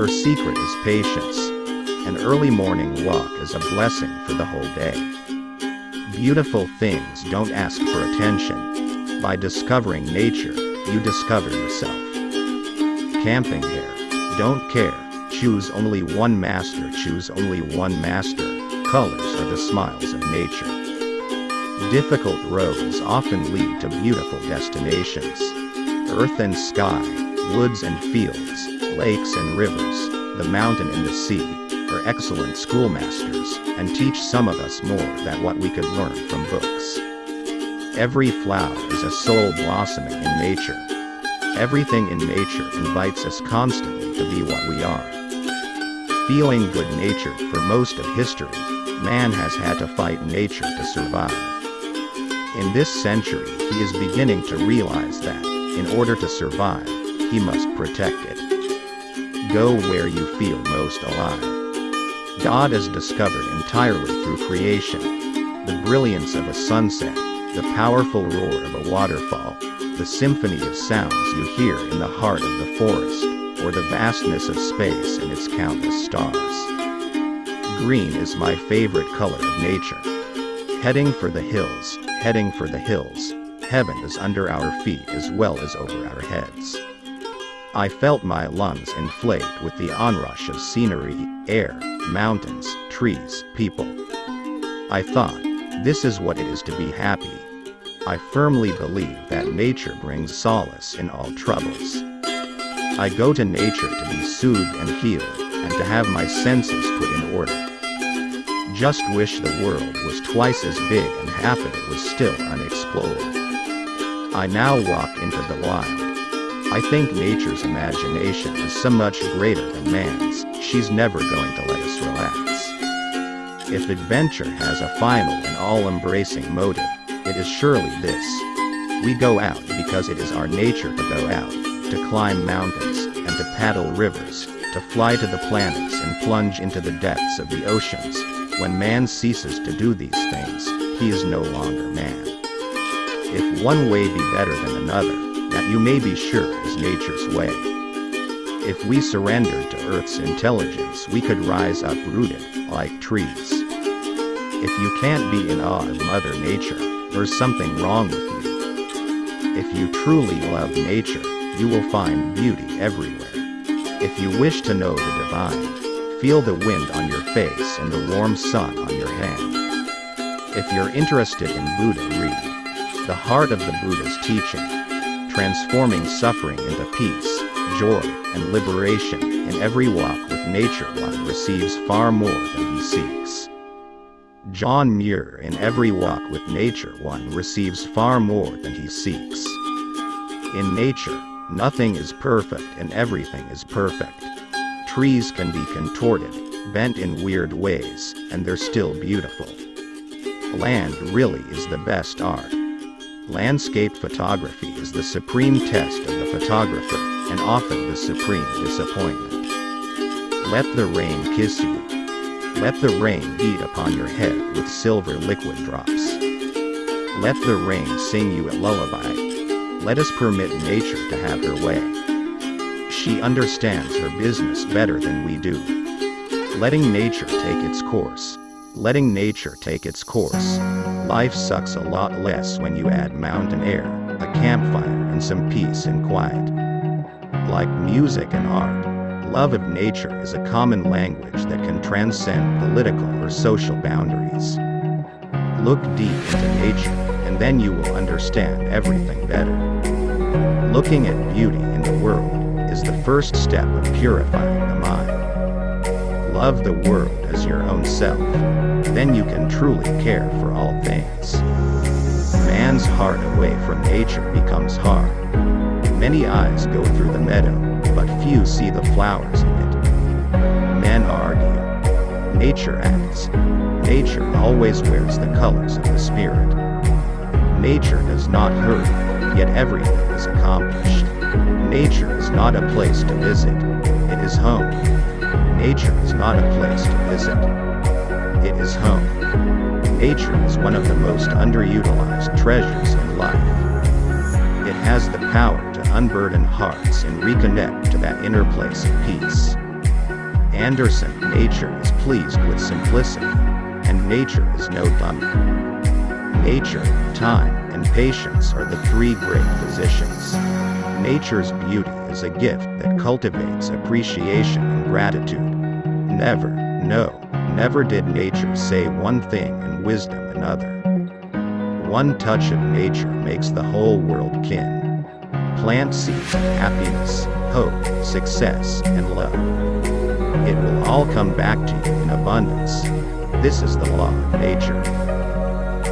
Her secret is patience. An early morning walk is a blessing for the whole day. Beautiful things don't ask for attention. By discovering nature, you discover yourself. Camping here. Don't care. Choose only one master. Choose only one master. Colors are the smiles of nature. Difficult roads often lead to beautiful destinations. Earth and sky, woods and fields, lakes and rivers, the mountain and the sea, are excellent schoolmasters, and teach some of us more than what we could learn from books. Every flower is a soul blossoming in nature. Everything in nature invites us constantly to be what we are. Feeling good-natured for most of history, man has had to fight nature to survive. In this century, he is beginning to realize that, in order to survive, he must protect it. Go where you feel most alive. God is discovered entirely through creation. The brilliance of a sunset, the powerful roar of a waterfall, the symphony of sounds you hear in the heart of the forest, or the vastness of space and its countless stars. Green is my favorite color of nature. Heading for the hills, heading for the hills, heaven is under our feet as well as over our heads. I felt my lungs inflate with the onrush of scenery, air, mountains, trees, people. I thought, this is what it is to be happy. I firmly believe that nature brings solace in all troubles. I go to nature to be soothed and healed, and to have my senses put in order. Just wish the world was twice as big and half of it was still unexplored. I now walk into the wild. I think nature's imagination is so much greater than man's, she's never going to let us relax. If adventure has a final and all-embracing motive, it is surely this. We go out because it is our nature to go out, to climb mountains, and to paddle rivers, to fly to the planets and plunge into the depths of the oceans. When man ceases to do these things, he is no longer man. If one way be better than another, that you may be sure is nature's way. If we surrendered to Earth's intelligence we could rise uprooted, like trees. If you can't be in awe of Mother Nature, there's something wrong with you. If you truly love nature, you will find beauty everywhere. If you wish to know the divine, feel the wind on your face and the warm sun on your hand. If you're interested in Buddha read The Heart of the Buddha's Teaching transforming suffering into peace, joy, and liberation. In every walk with nature one receives far more than he seeks. John Muir In every walk with nature one receives far more than he seeks. In nature, nothing is perfect and everything is perfect. Trees can be contorted, bent in weird ways, and they're still beautiful. Land really is the best art. Landscape photography is the supreme test of the photographer, and often the supreme disappointment. Let the rain kiss you. Let the rain beat upon your head with silver liquid drops. Let the rain sing you a lullaby. Let us permit nature to have her way. She understands her business better than we do. Letting nature take its course. Letting nature take its course. Life sucks a lot less when you add mountain air, a campfire, and some peace and quiet. Like music and art, love of nature is a common language that can transcend political or social boundaries. Look deep into nature, and then you will understand everything better. Looking at beauty in the world is the first step of purifying the mind. Love the world as your own self, then you can truly care for all things. Man's heart away from nature becomes hard. Many eyes go through the meadow, but few see the flowers in it. Men argue. Nature acts. Nature always wears the colors of the spirit. Nature does not hurt, yet everything is accomplished. Nature is not a place to visit, it is home. Nature is not a place to visit, it is home. Nature is one of the most underutilized treasures in life. It has the power to unburden hearts and reconnect to that inner place of peace. Anderson, nature is pleased with simplicity, and nature is no dummy. Nature, time, and patience are the three great physicians. Nature's beauty is a gift that cultivates appreciation and gratitude. Never, no, never did nature say one thing and wisdom another. One touch of nature makes the whole world kin. Plant seeds of happiness, hope, success, and love. It will all come back to you in abundance. This is the law of nature.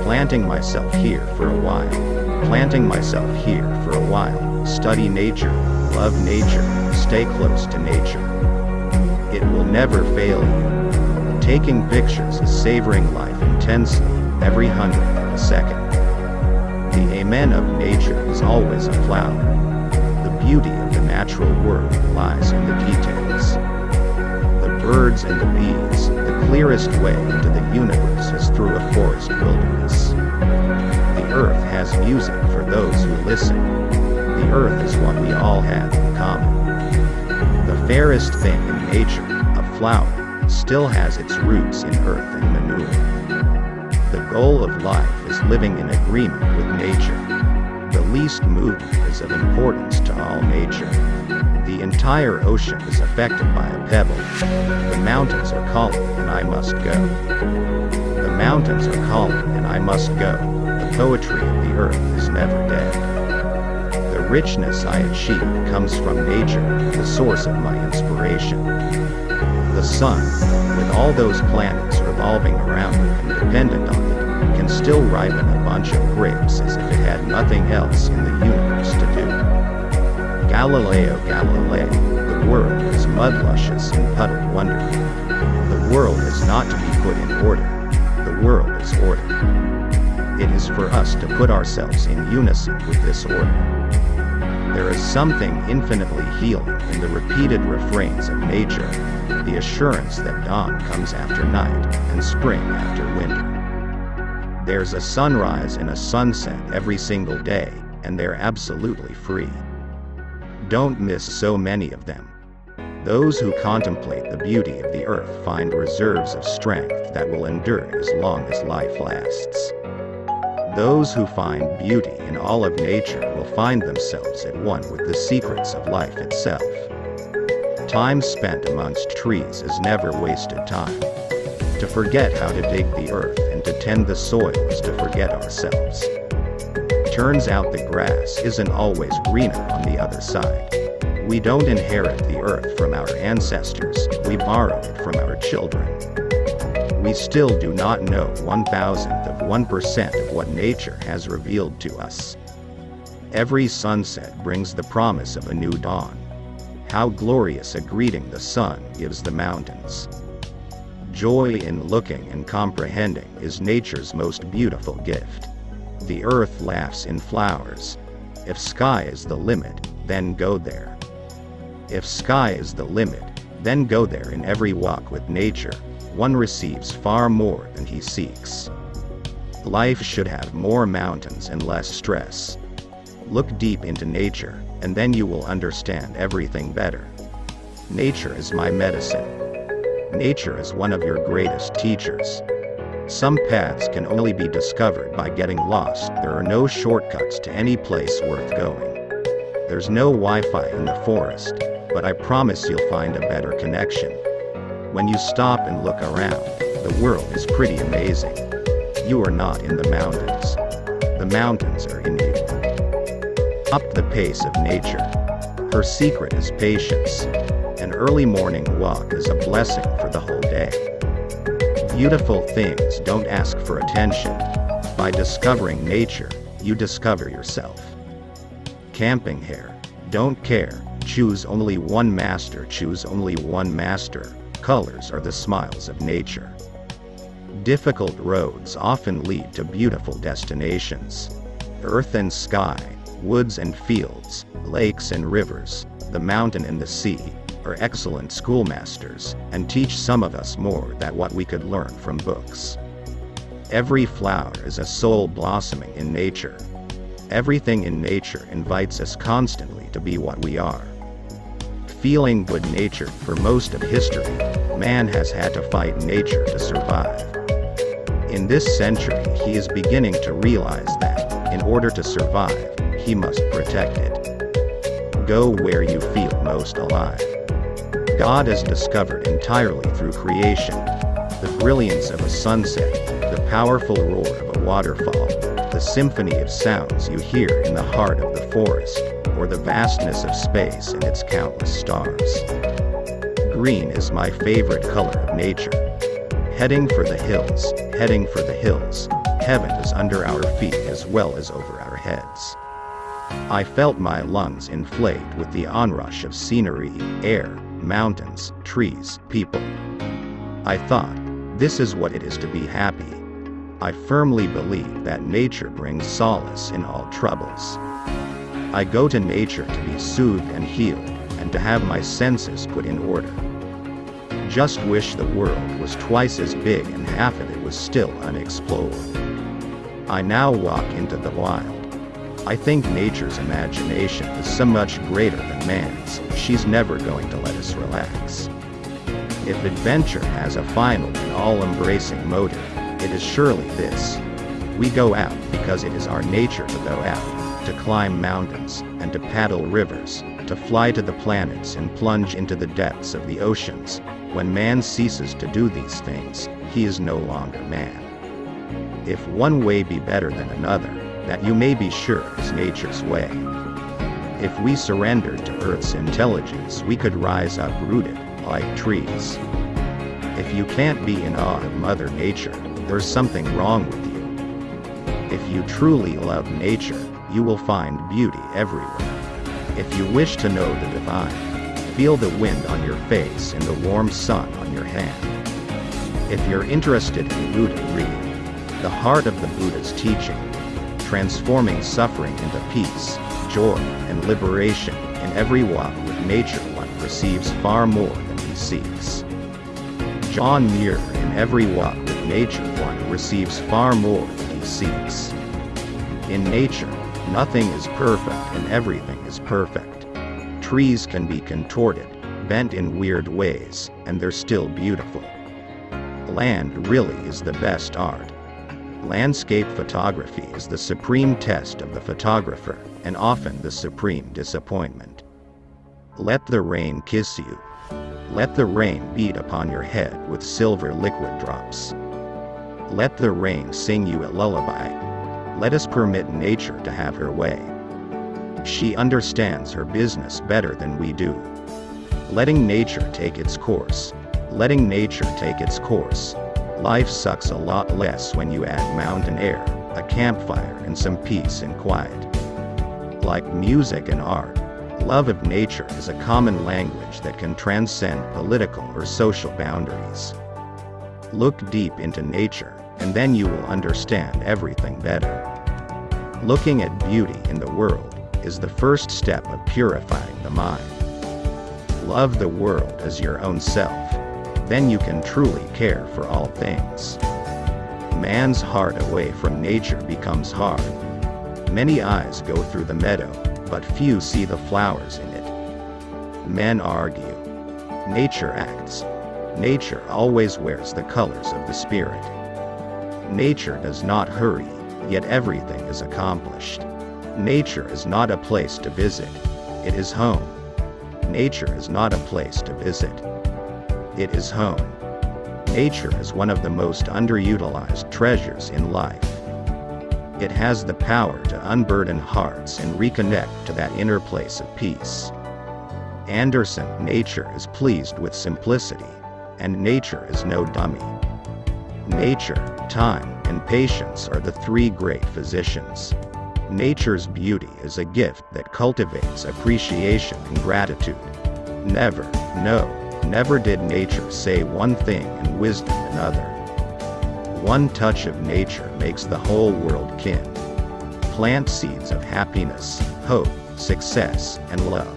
Planting myself here for a while. Planting myself here for a while. Study nature, love nature, stay close to nature. It will never fail you. Taking pictures is savoring life intensely, every hundredth of a second. The amen of nature is always a flower. The beauty of the natural world lies in the details. The birds and the bees, the clearest way into the universe is through a forest wilderness. The earth has music for those who listen. The earth is what we all have in common. The fairest thing in nature, a flower, still has its roots in earth and manure. The goal of life is living in agreement with nature. The least movement is of importance to all nature. The entire ocean is affected by a pebble. The mountains are calling and I must go. The mountains are calling and I must go. The poetry of the earth is never dead. Richness I achieve comes from nature, the source of my inspiration. The sun, with all those planets revolving around it and dependent on it, can still ripen a bunch of grapes as if it had nothing else in the universe to do. Galileo Galilei, the world is mud luscious and puddled wonder. The world is not to be put in order, the world is order. It is for us to put ourselves in unison with this order. There is something infinitely healing in the repeated refrains of nature, the assurance that dawn comes after night and spring after winter. There's a sunrise and a sunset every single day, and they're absolutely free. Don't miss so many of them. Those who contemplate the beauty of the earth find reserves of strength that will endure as long as life lasts. Those who find beauty in all of nature will find themselves at one with the secrets of life itself. Time spent amongst trees is never wasted time. To forget how to dig the earth and to tend the soil is to forget ourselves. Turns out the grass isn't always greener on the other side. We don't inherit the earth from our ancestors, we borrow it from our children. We still do not know one thousandth of 1% of what nature has revealed to us. Every sunset brings the promise of a new dawn. How glorious a greeting the sun gives the mountains. Joy in looking and comprehending is nature's most beautiful gift. The earth laughs in flowers. If sky is the limit, then go there. If sky is the limit, then go there in every walk with nature, one receives far more than he seeks. Life should have more mountains and less stress. Look deep into nature, and then you will understand everything better. Nature is my medicine. Nature is one of your greatest teachers. Some paths can only be discovered by getting lost. There are no shortcuts to any place worth going. There's no Wi-Fi in the forest, but I promise you'll find a better connection. When you stop and look around, the world is pretty amazing. You are not in the mountains. The mountains are in you. Up the pace of nature. Her secret is patience. An early morning walk is a blessing for the whole day. Beautiful things don't ask for attention. By discovering nature, you discover yourself. Camping here. Don't care. Choose only one master. Choose only one master. Colors are the smiles of nature. Difficult roads often lead to beautiful destinations. Earth and sky, woods and fields, lakes and rivers, the mountain and the sea, are excellent schoolmasters, and teach some of us more than what we could learn from books. Every flower is a soul blossoming in nature. Everything in nature invites us constantly to be what we are. feeling good-natured for most of history, man has had to fight nature to survive. In this century he is beginning to realize that, in order to survive, he must protect it. Go where you feel most alive. God is discovered entirely through creation. The brilliance of a sunset, the powerful roar of a waterfall, the symphony of sounds you hear in the heart of the forest, or the vastness of space and its countless stars. Green is my favorite color of nature. Heading for the hills, heading for the hills, heaven is under our feet as well as over our heads. I felt my lungs inflate with the onrush of scenery, air, mountains, trees, people. I thought, this is what it is to be happy. I firmly believe that nature brings solace in all troubles. I go to nature to be soothed and healed, and to have my senses put in order. Just wish the world was twice as big and half of it was still unexplored. I now walk into the wild. I think nature's imagination is so much greater than man's, she's never going to let us relax. If adventure has a final and all-embracing motive, it is surely this. We go out because it is our nature to go out to climb mountains, and to paddle rivers, to fly to the planets and plunge into the depths of the oceans. When man ceases to do these things, he is no longer man. If one way be better than another, that you may be sure is nature's way. If we surrendered to Earth's intelligence we could rise uprooted, like trees. If you can't be in awe of Mother Nature, there's something wrong with you. If you truly love nature, you will find beauty everywhere. If you wish to know the divine, feel the wind on your face and the warm sun on your hand. If you're interested in Buddha, read The Heart of the Buddha's Teaching, transforming suffering into peace, joy, and liberation. In every walk with nature one receives far more than he seeks. John Muir In every walk with nature one receives far more than he seeks. In nature, Nothing is perfect and everything is perfect. Trees can be contorted, bent in weird ways, and they're still beautiful. Land really is the best art. Landscape photography is the supreme test of the photographer, and often the supreme disappointment. Let the rain kiss you. Let the rain beat upon your head with silver liquid drops. Let the rain sing you a lullaby, let us permit nature to have her way. She understands her business better than we do. Letting nature take its course. Letting nature take its course. Life sucks a lot less when you add mountain air, a campfire and some peace and quiet. Like music and art, love of nature is a common language that can transcend political or social boundaries. Look deep into nature, and then you will understand everything better. Looking at beauty in the world is the first step of purifying the mind. Love the world as your own self, then you can truly care for all things. Man's heart away from nature becomes hard. Many eyes go through the meadow, but few see the flowers in it. Men argue. Nature acts. Nature always wears the colors of the spirit. Nature does not hurry, yet everything is accomplished. Nature is not a place to visit, it is home. Nature is not a place to visit, it is home. Nature is one of the most underutilized treasures in life. It has the power to unburden hearts and reconnect to that inner place of peace. Anderson, nature is pleased with simplicity, and nature is no dummy. Nature, time, and patience are the three great physicians. Nature's beauty is a gift that cultivates appreciation and gratitude. Never, no, never did nature say one thing and wisdom another. One touch of nature makes the whole world kin. Plant seeds of happiness, hope, success, and love.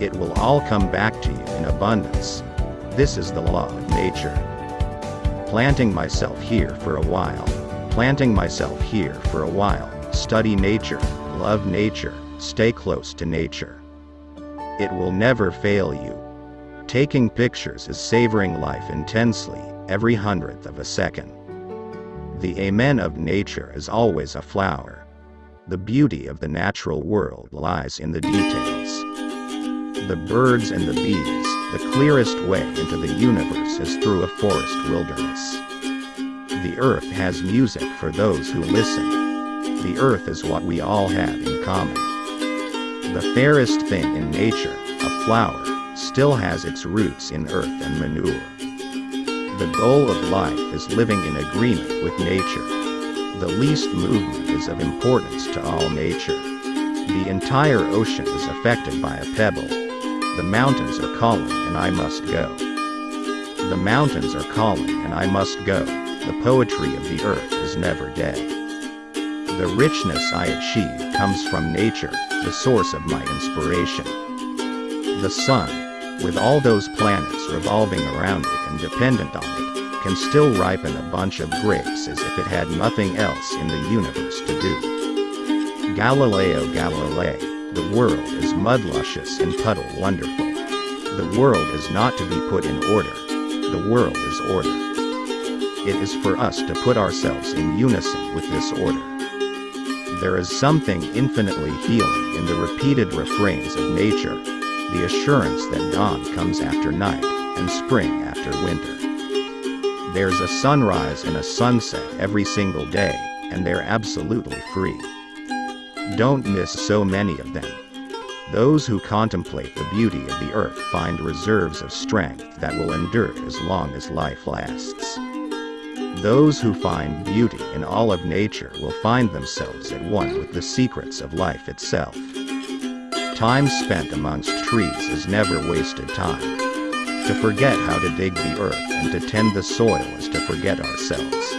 It will all come back to you in abundance. This is the law of nature planting myself here for a while, planting myself here for a while, study nature, love nature, stay close to nature. It will never fail you. Taking pictures is savoring life intensely, every hundredth of a second. The amen of nature is always a flower. The beauty of the natural world lies in the details. The birds and the bees, the clearest way into the universe is through a forest wilderness. The earth has music for those who listen. The earth is what we all have in common. The fairest thing in nature, a flower, still has its roots in earth and manure. The goal of life is living in agreement with nature. The least movement is of importance to all nature. The entire ocean is affected by a pebble. The mountains are calling and I must go. The mountains are calling and I must go. The poetry of the earth is never dead. The richness I achieve comes from nature, the source of my inspiration. The sun, with all those planets revolving around it and dependent on it, can still ripen a bunch of grapes as if it had nothing else in the universe to do. Galileo Galilei, the world is mud luscious and puddle wonderful. The world is not to be put in order. The world is order. It is for us to put ourselves in unison with this order. There is something infinitely healing in the repeated refrains of nature, the assurance that dawn comes after night, and spring after winter. There's a sunrise and a sunset every single day, and they're absolutely free. Don't miss so many of them. Those who contemplate the beauty of the earth find reserves of strength that will endure as long as life lasts. Those who find beauty in all of nature will find themselves at one with the secrets of life itself. Time spent amongst trees is never wasted time. To forget how to dig the earth and to tend the soil is to forget ourselves.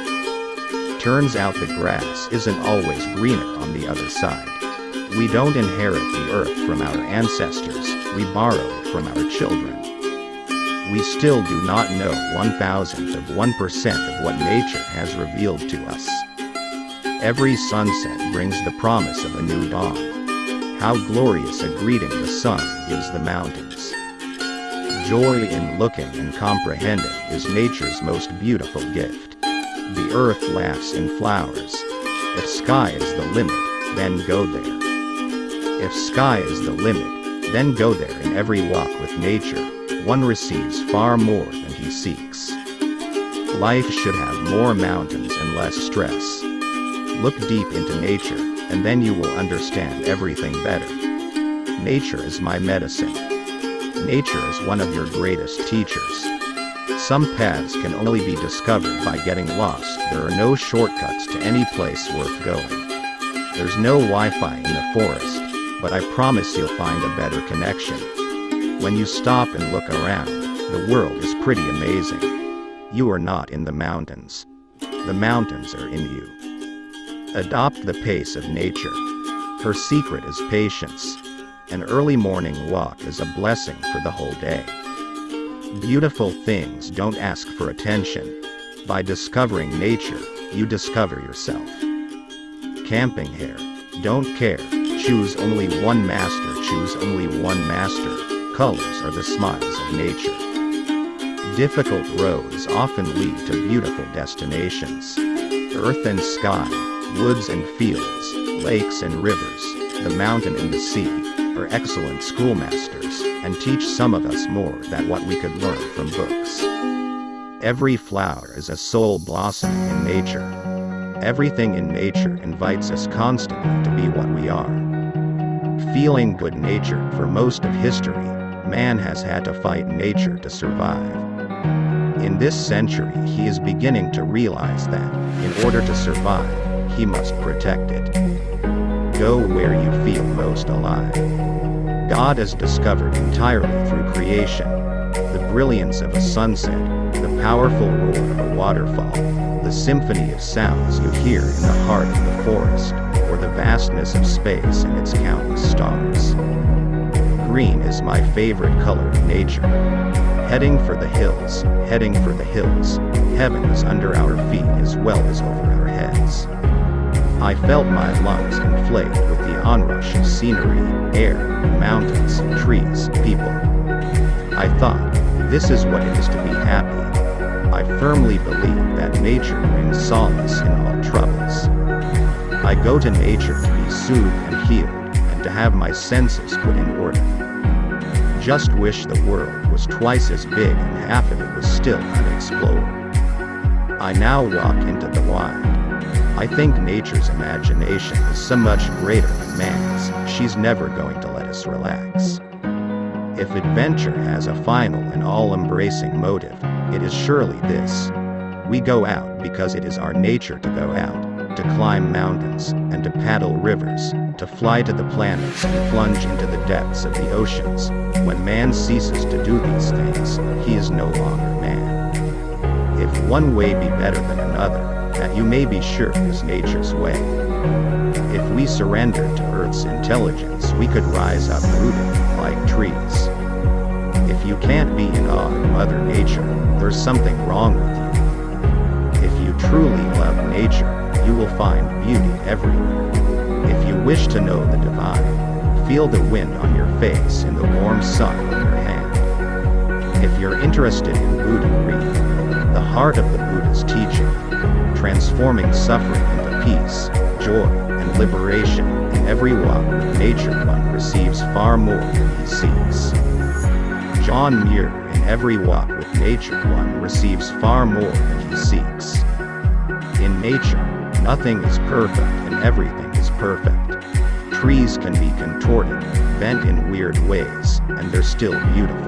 Turns out the grass isn't always greener on the other side. We don't inherit the earth from our ancestors, we borrow it from our children. We still do not know one thousandth of 1% of what nature has revealed to us. Every sunset brings the promise of a new dawn. How glorious a greeting the sun gives the mountains. Joy in looking and comprehending is nature's most beautiful gift. The earth laughs in flowers. If sky is the limit, then go there. If sky is the limit, then go there in every walk with nature, one receives far more than he seeks. Life should have more mountains and less stress. Look deep into nature, and then you will understand everything better. Nature is my medicine. Nature is one of your greatest teachers. Some paths can only be discovered by getting lost. There are no shortcuts to any place worth going. There's no Wi-Fi in the forest, but I promise you'll find a better connection. When you stop and look around, the world is pretty amazing. You are not in the mountains. The mountains are in you. Adopt the pace of nature. Her secret is patience. An early morning walk is a blessing for the whole day. Beautiful things don't ask for attention. By discovering nature, you discover yourself. Camping here. Don't care. Choose only one master. Choose only one master. Colors are the smiles of nature. Difficult roads often lead to beautiful destinations. Earth and sky, woods and fields, lakes and rivers, the mountain and the sea, are excellent schoolmasters, and teach some of us more than what we could learn from books. Every flower is a soul blossoming in nature. Everything in nature invites us constantly to be what we are. Feeling good natured for most of history, man has had to fight nature to survive. In this century he is beginning to realize that, in order to survive, he must protect it. Go where you feel most alive. God is discovered entirely through creation. The brilliance of a sunset, the powerful roar of a waterfall, the symphony of sounds you hear in the heart of the forest, or the vastness of space and its countless stars. Green is my favorite color in nature. Heading for the hills, heading for the hills, heaven is under our feet as well as over our heads. I felt my lungs inflate with the onrush of scenery, air, mountains, trees, people. I thought, this is what it is to be happy. I firmly believe that nature brings solace in all troubles. I go to nature to be soothed and healed, to have my senses put in order. Just wish the world was twice as big and half of it was still unexplored. I now walk into the wild. I think nature's imagination is so much greater than man's, she's never going to let us relax. If adventure has a final and all-embracing motive, it is surely this. We go out because it is our nature to go out, to climb mountains, and to paddle rivers, to fly to the planets and plunge into the depths of the oceans. When man ceases to do these things, he is no longer man. If one way be better than another, that you may be sure is nature's way. If we surrendered to Earth's intelligence, we could rise up rooted like trees. If you can't be in awe of Mother Nature, there's something wrong with you. If you truly love nature, you will find beauty everywhere. If you wish to know the divine, feel the wind on your face and the warm sun on your hand. If you're interested in Buddha, The Heart of the Buddha's Teaching, transforming suffering into peace, joy, and liberation. In every walk with nature one receives far more than he seeks. John Muir, in every walk with nature one receives far more than he seeks. In nature, nothing is perfect and everything perfect. Trees can be contorted, bent in weird ways, and they're still beautiful.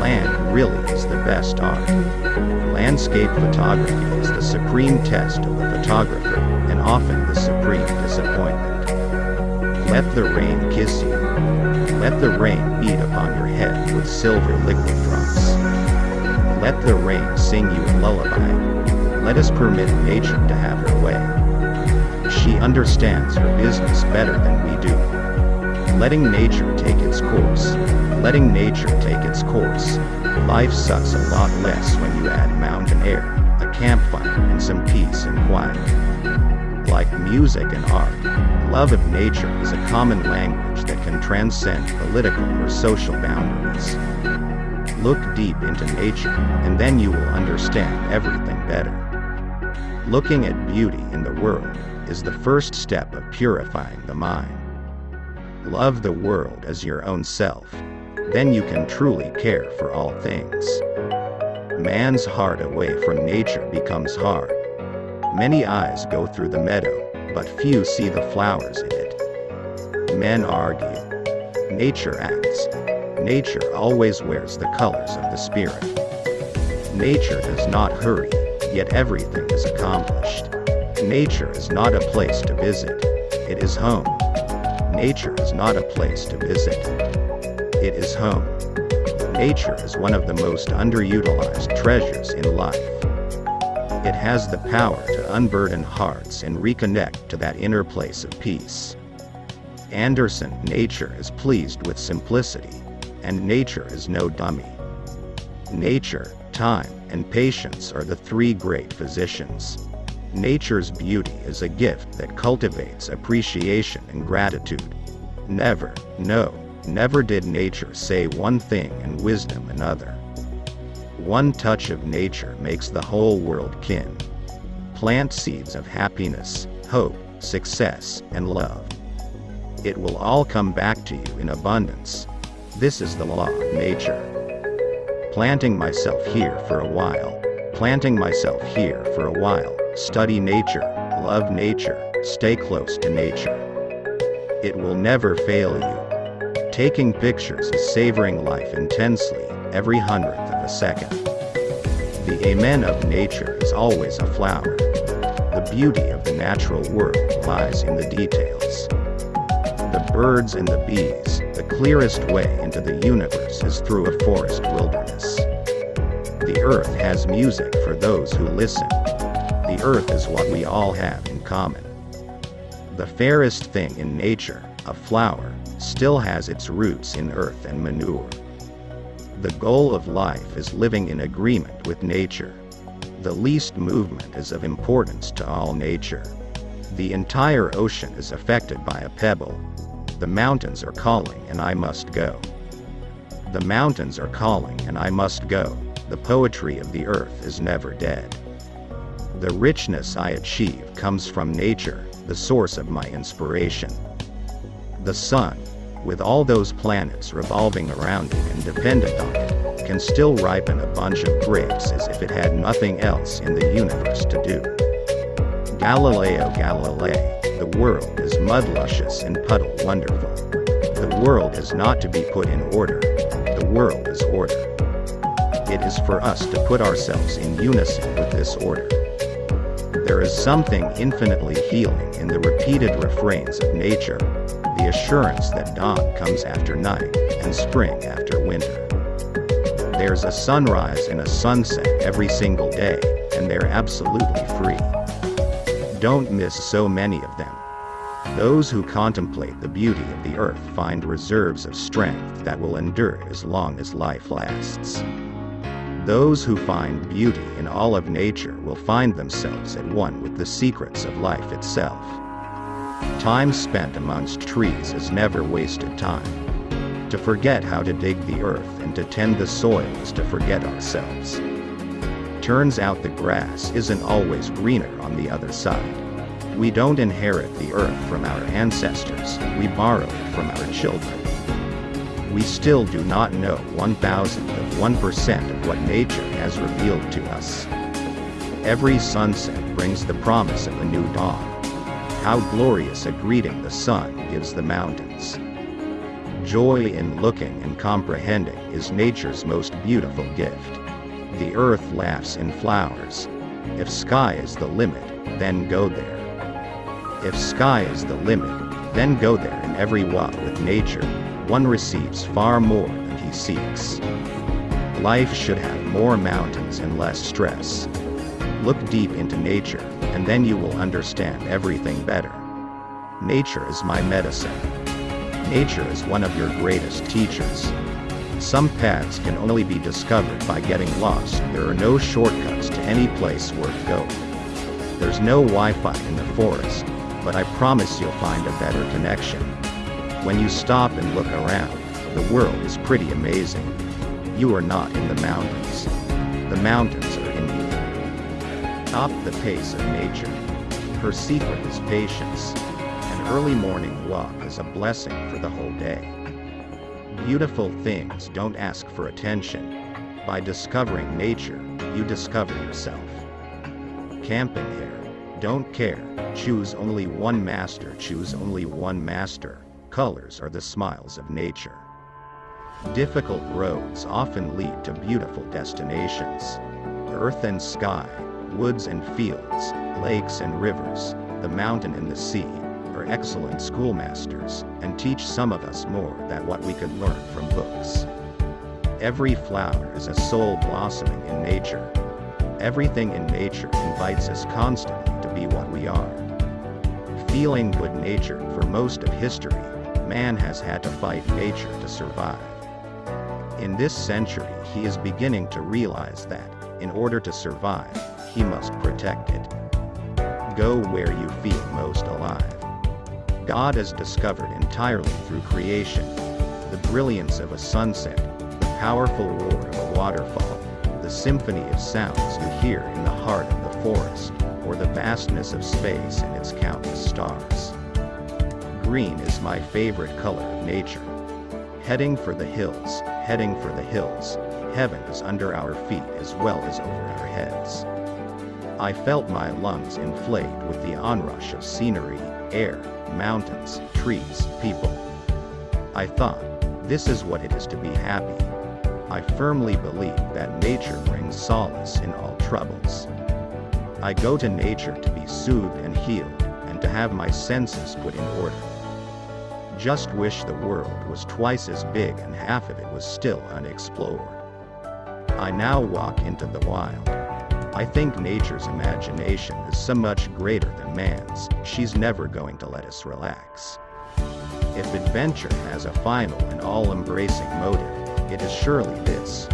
Land really is the best art. Landscape photography is the supreme test of the photographer, and often the supreme disappointment. Let the rain kiss you. Let the rain beat upon your head with silver liquid drops. Let the rain sing you a lullaby. Let us permit nature to have her way. She understands her business better than we do. Letting nature take its course. Letting nature take its course. Life sucks a lot less when you add mountain air, a campfire, and some peace and quiet. Like music and art, love of nature is a common language that can transcend political or social boundaries. Look deep into nature, and then you will understand everything better. Looking at beauty in the world is the first step of purifying the mind. Love the world as your own self. Then you can truly care for all things. Man's heart away from nature becomes hard. Many eyes go through the meadow, but few see the flowers in it. Men argue. Nature acts. Nature always wears the colors of the spirit. Nature does not hurry, yet everything is accomplished. Nature is not a place to visit. It is home. Nature is not a place to visit. It is home. Nature is one of the most underutilized treasures in life. It has the power to unburden hearts and reconnect to that inner place of peace. Anderson, nature is pleased with simplicity, and nature is no dummy. Nature, time, and patience are the three great physicians. Nature's beauty is a gift that cultivates appreciation and gratitude. Never, no, never did nature say one thing and wisdom another. One touch of nature makes the whole world kin. Plant seeds of happiness, hope, success, and love. It will all come back to you in abundance. This is the law of nature. Planting myself here for a while. Planting myself here for a while. Study nature, love nature, stay close to nature. It will never fail you. Taking pictures is savoring life intensely, every hundredth of a second. The amen of nature is always a flower. The beauty of the natural world lies in the details. The birds and the bees, the clearest way into the universe is through a forest wilderness. The earth has music for those who listen. Earth is what we all have in common. The fairest thing in nature, a flower, still has its roots in earth and manure. The goal of life is living in agreement with nature. The least movement is of importance to all nature. The entire ocean is affected by a pebble. The mountains are calling and I must go. The mountains are calling and I must go. The poetry of the earth is never dead. The richness I achieve comes from nature, the source of my inspiration. The sun, with all those planets revolving around it and dependent on it, can still ripen a bunch of grapes as if it had nothing else in the universe to do. Galileo Galilei, the world is mud luscious and puddle wonderful. The world is not to be put in order, the world is order. It is for us to put ourselves in unison with this order. There is something infinitely healing in the repeated refrains of nature, the assurance that dawn comes after night, and spring after winter. There's a sunrise and a sunset every single day, and they're absolutely free. Don't miss so many of them. Those who contemplate the beauty of the earth find reserves of strength that will endure as long as life lasts. Those who find beauty in all of nature will find themselves at one with the secrets of life itself. Time spent amongst trees is never wasted time. To forget how to dig the earth and to tend the soil is to forget ourselves. Turns out the grass isn't always greener on the other side. We don't inherit the earth from our ancestors, we borrow it from our children we still do not know one thousandth of 1% of what nature has revealed to us. Every sunset brings the promise of a new dawn. How glorious a greeting the sun gives the mountains. Joy in looking and comprehending is nature's most beautiful gift. The earth laughs in flowers. If sky is the limit, then go there. If sky is the limit, then go there in every walk with nature, one receives far more than he seeks. Life should have more mountains and less stress. Look deep into nature, and then you will understand everything better. Nature is my medicine. Nature is one of your greatest teachers. Some paths can only be discovered by getting lost. There are no shortcuts to any place worth going. There's no Wi-Fi in the forest, but I promise you'll find a better connection. When you stop and look around, the world is pretty amazing. You are not in the mountains. The mountains are in you. Top the pace of nature. Her secret is patience. An early morning walk is a blessing for the whole day. Beautiful things don't ask for attention. By discovering nature, you discover yourself. Camping here. Don't care. Choose only one master. Choose only one master. Colors are the smiles of nature. Difficult roads often lead to beautiful destinations. Earth and sky, woods and fields, lakes and rivers, the mountain and the sea, are excellent schoolmasters, and teach some of us more than what we could learn from books. Every flower is a soul blossoming in nature. Everything in nature invites us constantly to be what we are. Feeling good nature for most of history man has had to fight nature to survive. In this century he is beginning to realize that, in order to survive, he must protect it. Go where you feel most alive. God is discovered entirely through creation. The brilliance of a sunset, the powerful roar of a waterfall, the symphony of sounds you hear in the heart of the forest, or the vastness of space and its countless stars. Green is my favorite color of nature. Heading for the hills, heading for the hills, heaven is under our feet as well as over our heads. I felt my lungs inflate with the onrush of scenery, air, mountains, trees, people. I thought, this is what it is to be happy. I firmly believe that nature brings solace in all troubles. I go to nature to be soothed and healed, and to have my senses put in order. Just wish the world was twice as big and half of it was still unexplored. I now walk into the wild. I think nature's imagination is so much greater than man's, she's never going to let us relax. If adventure has a final and all-embracing motive, it is surely this.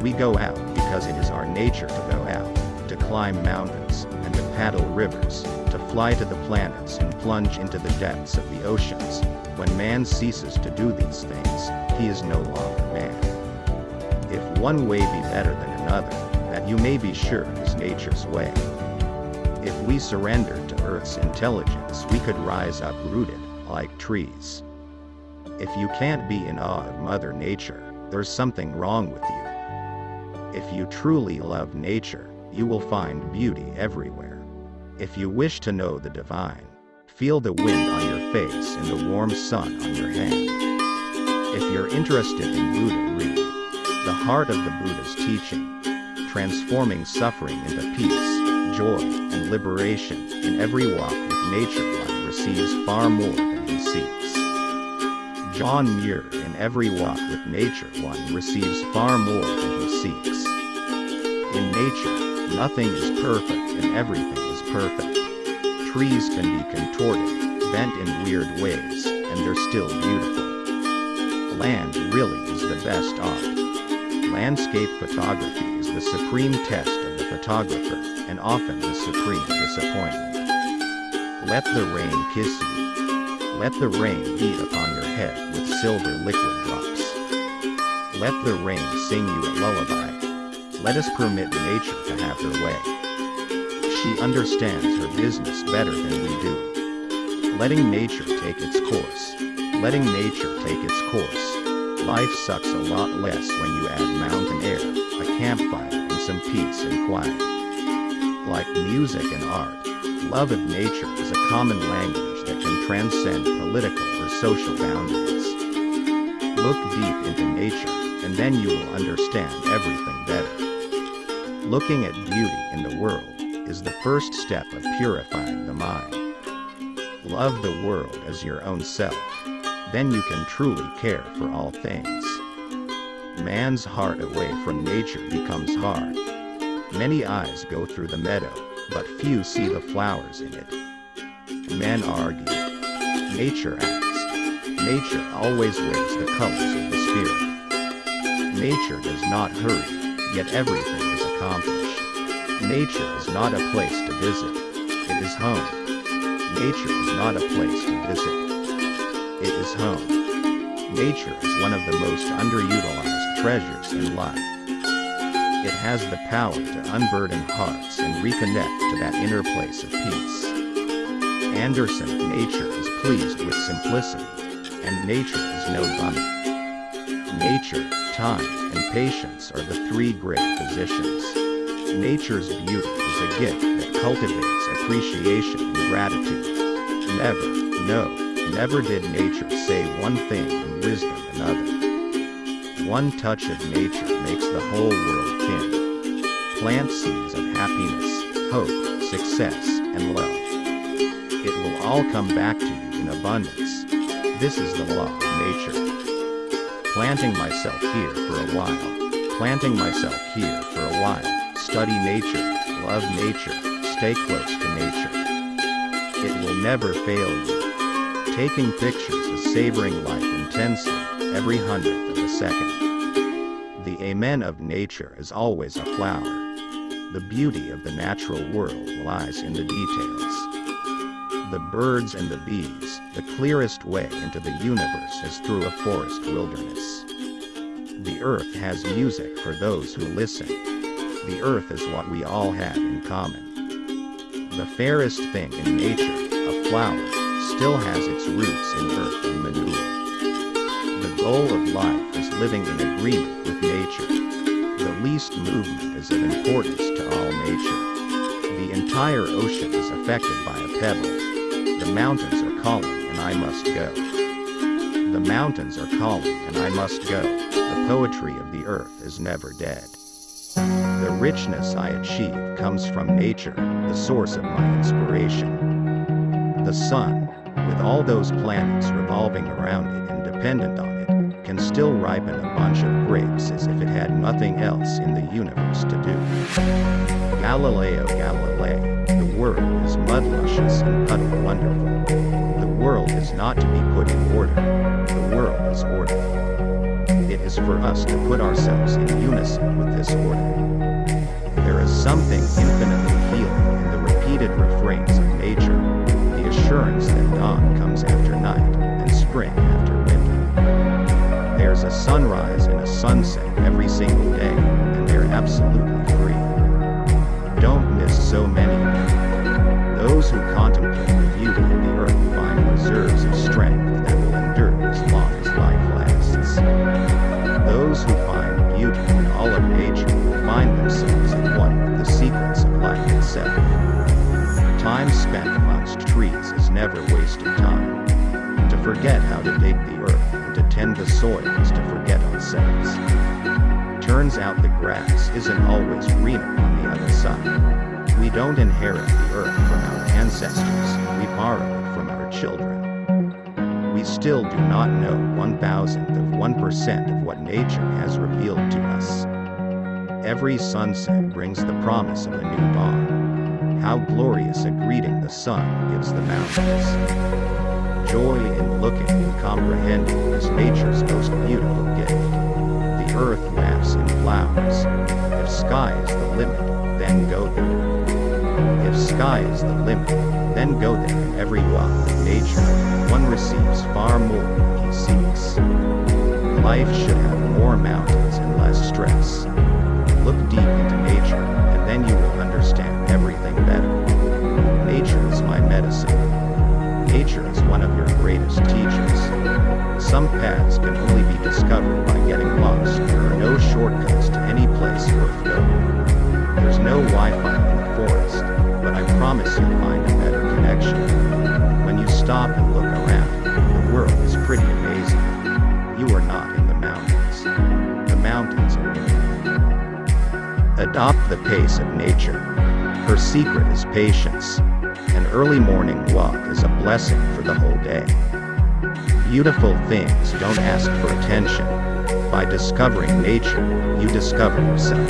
We go out because it is our nature to go out, to climb mountains, and to paddle rivers, fly to the planets and plunge into the depths of the oceans. When man ceases to do these things, he is no longer man. If one way be better than another, that you may be sure is nature's way. If we surrendered to Earth's intelligence we could rise uprooted, like trees. If you can't be in awe of Mother Nature, there's something wrong with you. If you truly love nature, you will find beauty everywhere. If you wish to know the divine, feel the wind on your face and the warm sun on your hand. If you're interested in Buddha, read The Heart of the Buddha's Teaching, transforming suffering into peace, joy, and liberation. In every walk with nature one receives far more than he seeks. John Muir In every walk with nature one receives far more than he seeks. In nature, nothing is perfect and everything perfect. Trees can be contorted, bent in weird ways, and they're still beautiful. Land really is the best art. Landscape photography is the supreme test of the photographer, and often the supreme disappointment. Let the rain kiss you. Let the rain beat upon your head with silver liquid drops. Let the rain sing you a lullaby. Let us permit nature to have her way. She understands her business better than we do. Letting nature take its course. Letting nature take its course. Life sucks a lot less when you add mountain air, a campfire, and some peace and quiet. Like music and art, love of nature is a common language that can transcend political or social boundaries. Look deep into nature, and then you will understand everything better. Looking at beauty in the world is the first step of purifying the mind. Love the world as your own self then you can truly care for all things. Man's heart away from nature becomes hard. Many eyes go through the meadow, but few see the flowers in it. Men argue. Nature acts. Nature always wears the colors of the spirit. Nature does not hurry, yet everything is accomplished. Nature is not a place to visit. It is home. Nature is not a place to visit it is home. Nature is one of the most underutilized treasures in life. It has the power to unburden hearts and reconnect to that inner place of peace. Anderson, nature is pleased with simplicity, and nature is no bunny. Nature, time, and patience are the three great physicians. Nature's beauty is a gift that cultivates appreciation and gratitude. Never, no, Never did nature say one thing and wisdom another. One touch of nature makes the whole world kin. Plant seeds of happiness, hope, success, and love. It will all come back to you in abundance. This is the law of nature. Planting myself here for a while. Planting myself here for a while. Study nature, love nature, stay close to nature. It will never fail you. Taking pictures is savoring life intensely, every hundredth of a second. The amen of nature is always a flower. The beauty of the natural world lies in the details. The birds and the bees, the clearest way into the universe is through a forest wilderness. The earth has music for those who listen. The earth is what we all have in common. The fairest thing in nature, a flower, still has its roots in earth and manure. The goal of life is living in agreement with nature. The least movement is of importance to all nature. The entire ocean is affected by a pebble. The mountains are calling and I must go. The mountains are calling and I must go. The poetry of the earth is never dead. The richness I achieve comes from nature, the source of my inspiration. The sun, with all those planets revolving around it and dependent on it, can still ripen a bunch of grapes as if it had nothing else in the universe to do. Galileo Galilei, the world is mud luscious and puddle wonderful. The world is not to be put in order, the world is order. It is for us to put ourselves in unison with this order. Is something infinitely healing in the repeated refrains of nature, the assurance that dawn comes after night, and spring after winter. There's a sunrise and a sunset every single day, and they're absolutely free. Don't miss so many never wasted time. To forget how to dig the earth and to tend the soil is to forget ourselves. Turns out the grass isn't always greener on the other side. We don't inherit the earth from our ancestors, we borrow it from our children. We still do not know one thousandth of 1% of what nature has revealed to us. Every sunset brings the promise of a new dawn. How glorious a greeting the sun gives the mountains. Joy in looking and comprehending is nature's most beautiful gift. The earth laughs in flowers. If sky is the limit, then go there. If sky is the limit, then go there every walk of nature. One receives far more than he seeks. Life should have more mountains and less stress. Look deep into nature, and then you will understand everything better. Nature is my medicine. Nature is one of your greatest teachers. Some paths can only be discovered by getting lost. There are no shortcuts to any place worth going. There's no Wi-Fi in the forest, but I promise you'll find a better connection. When you stop and look around, the world is pretty amazing. You are not Adopt the pace of nature. Her secret is patience. An early morning walk is a blessing for the whole day. Beautiful things don't ask for attention. By discovering nature, you discover yourself.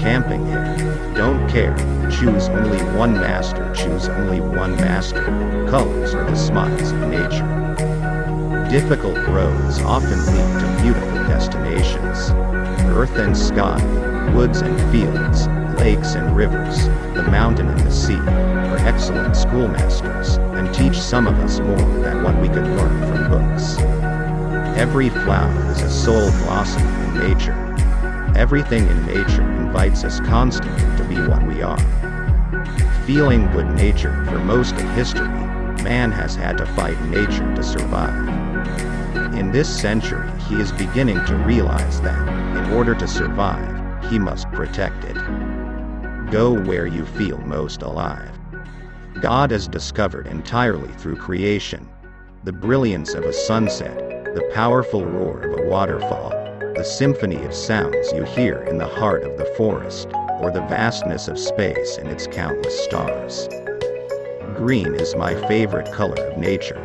Camping here. Don't care. Choose only one master. Choose only one master. Colors are the smiles of nature. Difficult roads often lead to beautiful destinations. Earth and sky, woods and fields, lakes and rivers, the mountain and the sea are excellent schoolmasters and teach some of us more than what we could learn from books. Every flower is a soul blossom in nature. Everything in nature invites us constantly to be what we are. Feeling good nature for most of history, man has had to fight nature to survive. In this century, he is beginning to realize that, in order to survive, he must protect it. Go where you feel most alive. God is discovered entirely through creation. The brilliance of a sunset, the powerful roar of a waterfall, the symphony of sounds you hear in the heart of the forest, or the vastness of space and its countless stars. Green is my favorite color of nature.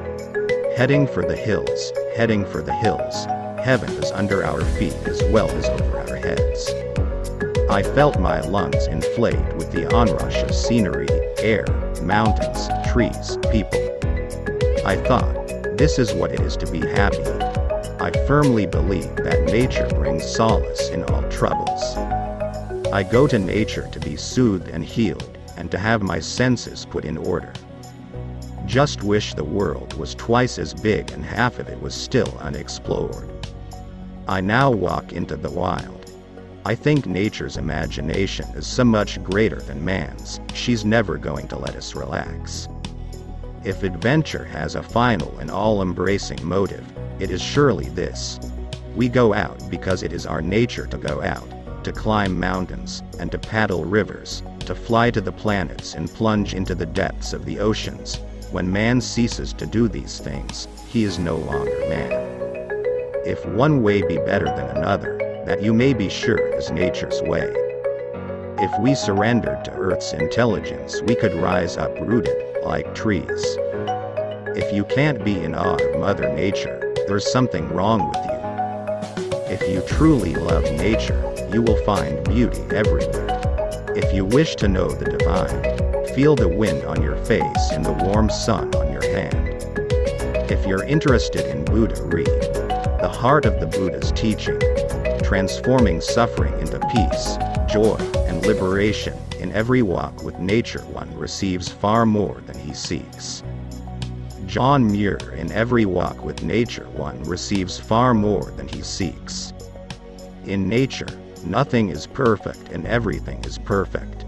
Heading for the hills, heading for the hills, heaven is under our feet as well as over our heads. I felt my lungs inflate with the onrush of scenery, air, mountains, trees, people. I thought, this is what it is to be happy. I firmly believe that nature brings solace in all troubles. I go to nature to be soothed and healed, and to have my senses put in order. Just wish the world was twice as big and half of it was still unexplored. I now walk into the wild. I think nature's imagination is so much greater than man's, she's never going to let us relax. If adventure has a final and all-embracing motive, it is surely this. We go out because it is our nature to go out, to climb mountains, and to paddle rivers, to fly to the planets and plunge into the depths of the oceans. When man ceases to do these things, he is no longer man. If one way be better than another, that you may be sure is nature's way. If we surrendered to Earth's intelligence, we could rise uprooted, like trees. If you can't be in awe of Mother Nature, there's something wrong with you. If you truly love nature, you will find beauty everywhere. If you wish to know the divine, feel the wind on your face and the warm sun on your hand. If you're interested in Buddha, read The Heart of the Buddha's Teaching, Transforming Suffering into Peace, Joy, and Liberation In every walk with nature one receives far more than he seeks. John Muir In every walk with nature one receives far more than he seeks. In nature, nothing is perfect and everything is perfect.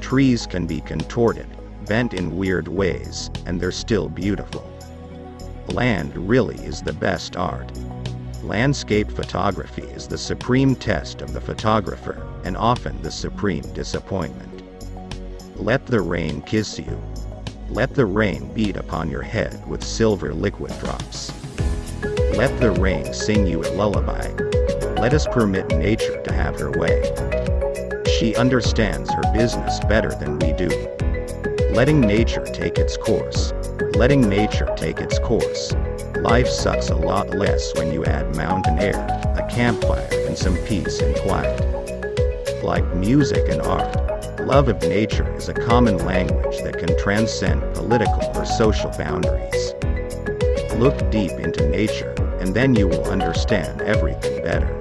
Trees can be contorted, bent in weird ways, and they're still beautiful. Land really is the best art. Landscape photography is the supreme test of the photographer, and often the supreme disappointment. Let the rain kiss you. Let the rain beat upon your head with silver liquid drops. Let the rain sing you a lullaby. Let us permit nature to have her way. She understands her business better than we do. Letting nature take its course. Letting nature take its course. Life sucks a lot less when you add mountain air, a campfire, and some peace and quiet. Like music and art, love of nature is a common language that can transcend political or social boundaries. Look deep into nature, and then you will understand everything better.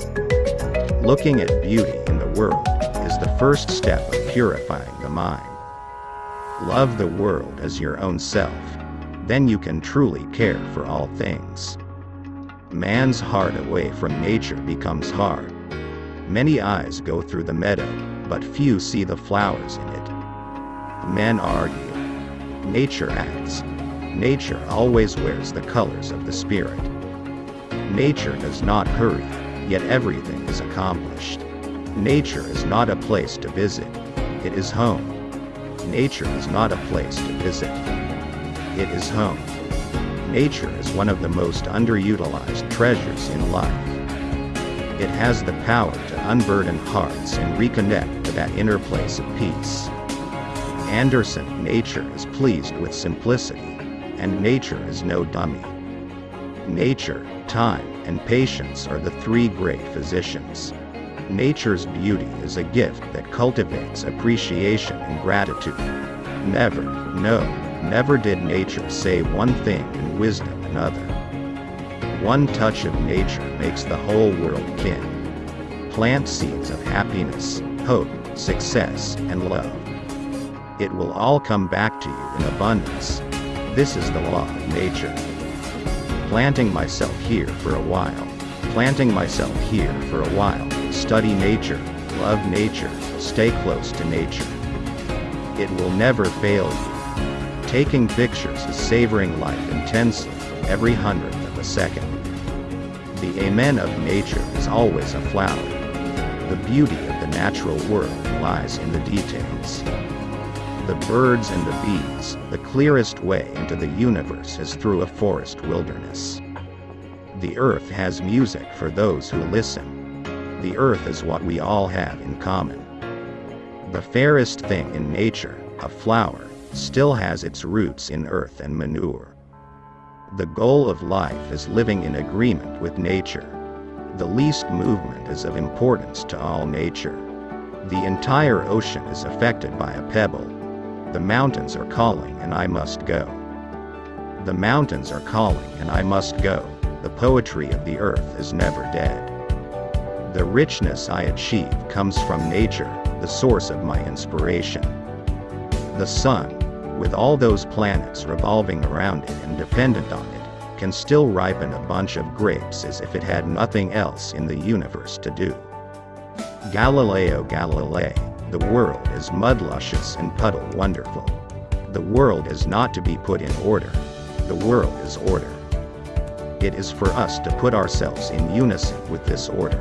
Looking at beauty in the world is the first step of purifying the mind. Love the world as your own self then you can truly care for all things. Man's heart away from nature becomes hard. Many eyes go through the meadow, but few see the flowers in it. Men argue. Nature acts. Nature always wears the colors of the spirit. Nature does not hurry, yet everything is accomplished. Nature is not a place to visit, it is home. Nature is not a place to visit, it is home. Nature is one of the most underutilized treasures in life. It has the power to unburden hearts and reconnect to that inner place of peace. Anderson, nature is pleased with simplicity, and nature is no dummy. Nature, time, and patience are the three great physicians. Nature's beauty is a gift that cultivates appreciation and gratitude. Never, no, Never did nature say one thing and wisdom another. One touch of nature makes the whole world kin. Plant seeds of happiness, hope, success, and love. It will all come back to you in abundance. This is the law of nature. Planting myself here for a while. Planting myself here for a while. Study nature, love nature, stay close to nature. It will never fail you. Taking pictures is savoring life intensely, every hundredth of a second. The amen of nature is always a flower. The beauty of the natural world lies in the details. The birds and the bees, the clearest way into the universe is through a forest wilderness. The earth has music for those who listen. The earth is what we all have in common. The fairest thing in nature, a flower, still has its roots in earth and manure. The goal of life is living in agreement with nature. The least movement is of importance to all nature. The entire ocean is affected by a pebble. The mountains are calling and I must go. The mountains are calling and I must go. The poetry of the earth is never dead. The richness I achieve comes from nature, the source of my inspiration. The sun, with all those planets revolving around it and dependent on it, can still ripen a bunch of grapes as if it had nothing else in the universe to do. Galileo Galilei, the world is mud luscious and puddle wonderful. The world is not to be put in order, the world is order. It is for us to put ourselves in unison with this order.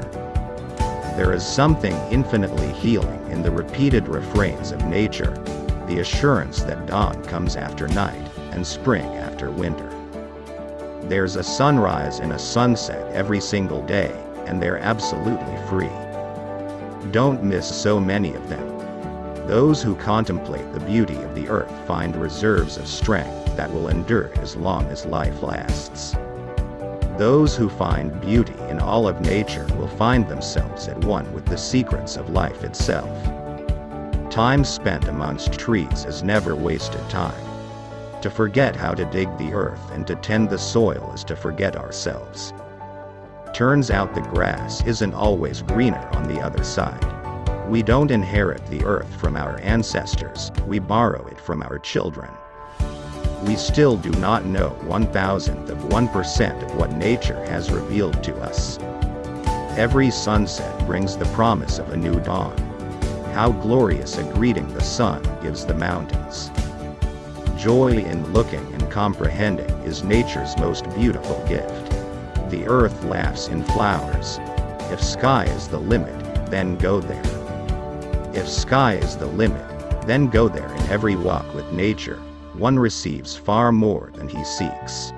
There is something infinitely healing in the repeated refrains of nature, the assurance that dawn comes after night and spring after winter. There's a sunrise and a sunset every single day, and they're absolutely free. Don't miss so many of them. Those who contemplate the beauty of the earth find reserves of strength that will endure as long as life lasts. Those who find beauty in all of nature will find themselves at one with the secrets of life itself. Time spent amongst trees is never wasted time. To forget how to dig the earth and to tend the soil is to forget ourselves. Turns out the grass isn't always greener on the other side. We don't inherit the earth from our ancestors, we borrow it from our children. We still do not know one thousandth of 1% of what nature has revealed to us. Every sunset brings the promise of a new dawn. How glorious a greeting the sun gives the mountains. Joy in looking and comprehending is nature's most beautiful gift. The earth laughs in flowers. If sky is the limit, then go there. If sky is the limit, then go there in every walk with nature, one receives far more than he seeks.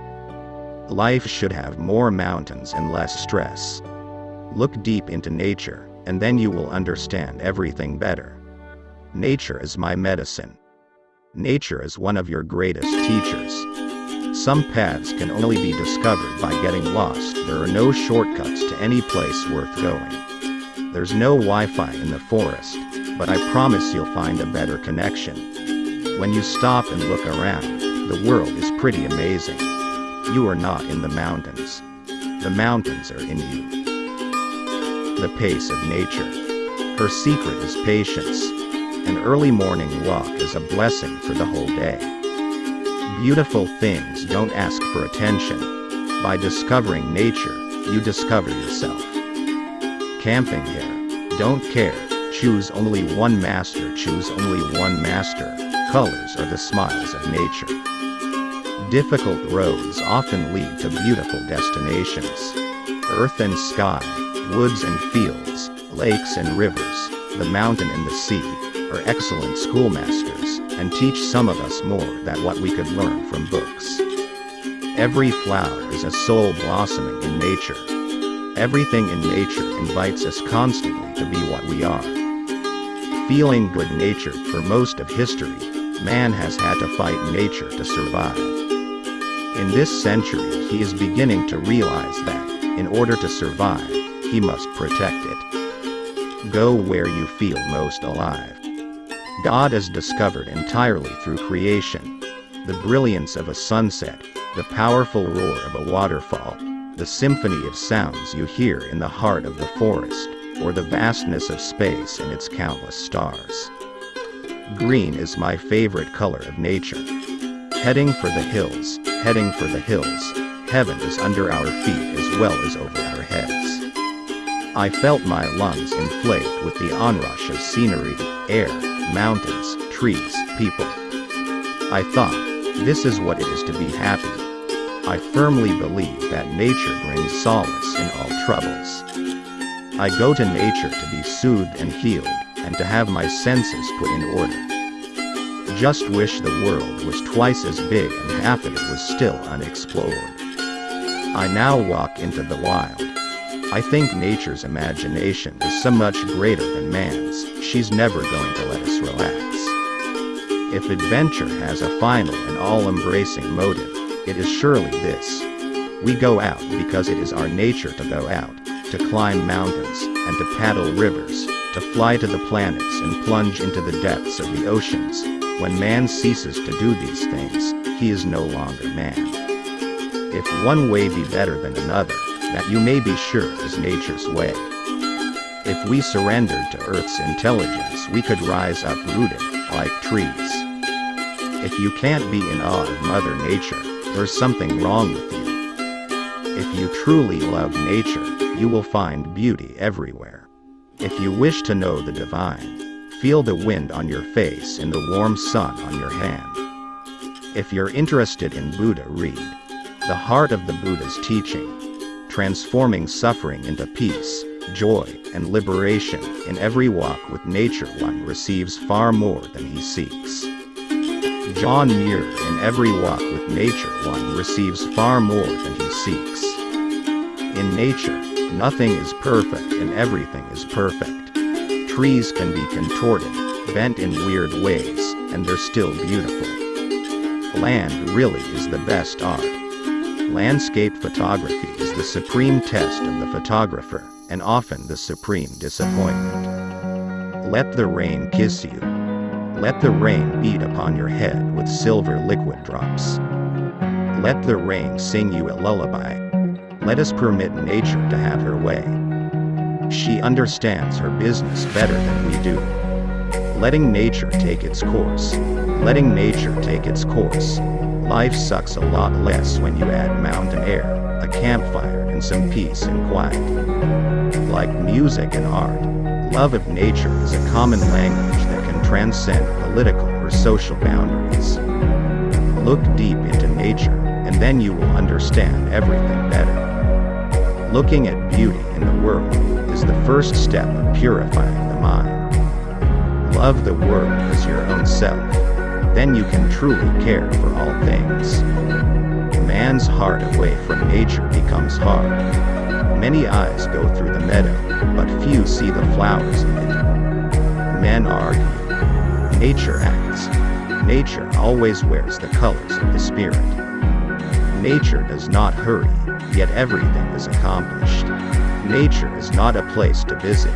Life should have more mountains and less stress. Look deep into nature, and then you will understand everything better. Nature is my medicine. Nature is one of your greatest teachers. Some paths can only be discovered by getting lost. There are no shortcuts to any place worth going. There's no Wi-Fi in the forest, but I promise you'll find a better connection. When you stop and look around, the world is pretty amazing. You are not in the mountains. The mountains are in you the pace of nature. Her secret is patience. An early morning walk is a blessing for the whole day. Beautiful things don't ask for attention. By discovering nature, you discover yourself. Camping here. Don't care. Choose only one master. Choose only one master. Colors are the smiles of nature. Difficult roads often lead to beautiful destinations. Earth and sky, woods and fields, lakes and rivers, the mountain and the sea, are excellent schoolmasters, and teach some of us more than what we could learn from books. Every flower is a soul blossoming in nature. Everything in nature invites us constantly to be what we are. Feeling good natured for most of history, man has had to fight nature to survive. In this century he is beginning to realize that, in order to survive, he must protect it. Go where you feel most alive. God is discovered entirely through creation. The brilliance of a sunset, the powerful roar of a waterfall, the symphony of sounds you hear in the heart of the forest, or the vastness of space and its countless stars. Green is my favorite color of nature. Heading for the hills, heading for the hills, heaven is under our feet as well as over. I felt my lungs inflate with the onrush of scenery, air, mountains, trees, people. I thought, this is what it is to be happy. I firmly believe that nature brings solace in all troubles. I go to nature to be soothed and healed, and to have my senses put in order. Just wish the world was twice as big and half of it was still unexplored. I now walk into the wild. I think nature's imagination is so much greater than man's, she's never going to let us relax. If adventure has a final and all-embracing motive, it is surely this. We go out because it is our nature to go out, to climb mountains, and to paddle rivers, to fly to the planets and plunge into the depths of the oceans. When man ceases to do these things, he is no longer man. If one way be better than another, that you may be sure is nature's way. If we surrendered to Earth's intelligence we could rise uprooted, like trees. If you can't be in awe of Mother Nature, there's something wrong with you. If you truly love nature, you will find beauty everywhere. If you wish to know the divine, feel the wind on your face and the warm sun on your hand. If you're interested in Buddha read The Heart of the Buddha's Teaching transforming suffering into peace, joy, and liberation. In every walk with nature one receives far more than he seeks. John Muir In every walk with nature one receives far more than he seeks. In nature, nothing is perfect and everything is perfect. Trees can be contorted, bent in weird ways, and they're still beautiful. Land really is the best art. Landscape photography the supreme test of the photographer, and often the supreme disappointment. Let the rain kiss you. Let the rain beat upon your head with silver liquid drops. Let the rain sing you a lullaby. Let us permit nature to have her way. She understands her business better than we do. Letting nature take its course. Letting nature take its course. Life sucks a lot less when you add mountain air, a campfire, and some peace and quiet. Like music and art, love of nature is a common language that can transcend political or social boundaries. Look deep into nature, and then you will understand everything better. Looking at beauty in the world is the first step of purifying the mind. Love the world as your own self. Then you can truly care for all things. Man's heart away from nature becomes hard. Many eyes go through the meadow, but few see the flowers in it. Men argue. Nature acts. Nature always wears the colors of the spirit. Nature does not hurry, yet everything is accomplished. Nature is not a place to visit,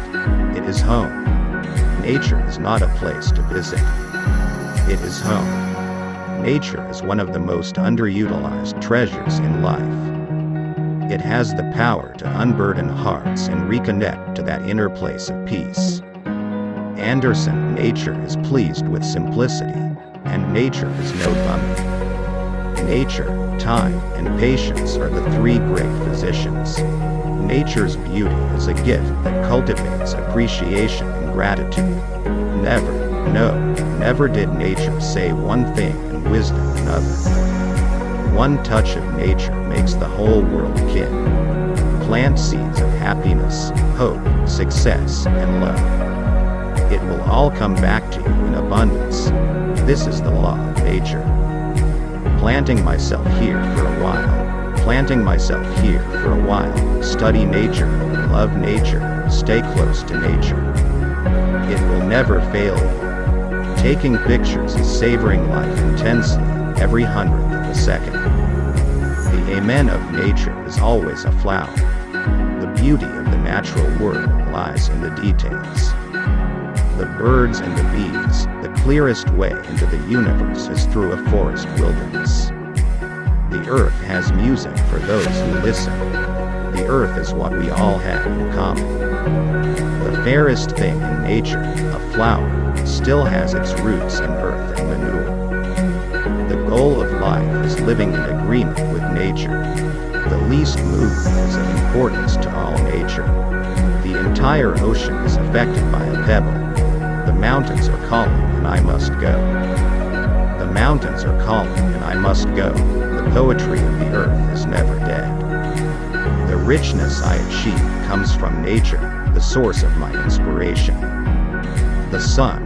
it is home. Nature is not a place to visit, it is home. Nature is one of the most underutilized treasures in life. It has the power to unburden hearts and reconnect to that inner place of peace. Anderson, nature is pleased with simplicity, and nature is no bummer. Nature, time, and patience are the three great physicians. Nature's beauty is a gift that cultivates appreciation and gratitude. Never, no, never did nature say one thing and wisdom another. One touch of nature makes the whole world kin. Plant seeds of happiness, hope, success, and love. It will all come back to you in abundance. This is the law of nature. Planting myself here for a while. Planting myself here for a while. Study nature, love nature, stay close to nature. It will never fail you. Taking pictures and savoring life intensely, every hundredth of a second. The amen of nature is always a flower. The beauty of the natural world lies in the details. The birds and the bees, the clearest way into the universe is through a forest wilderness. The earth has music for those who listen. The earth is what we all have in common. The fairest thing in nature, a flower, still has its roots in earth and manure. The goal of life is living in agreement with nature. The least movement is of importance to all nature. The entire ocean is affected by a pebble. The mountains are calling and I must go. The mountains are calling and I must go. The poetry of the earth is never dead. The richness I achieve comes from nature, the source of my inspiration. The sun,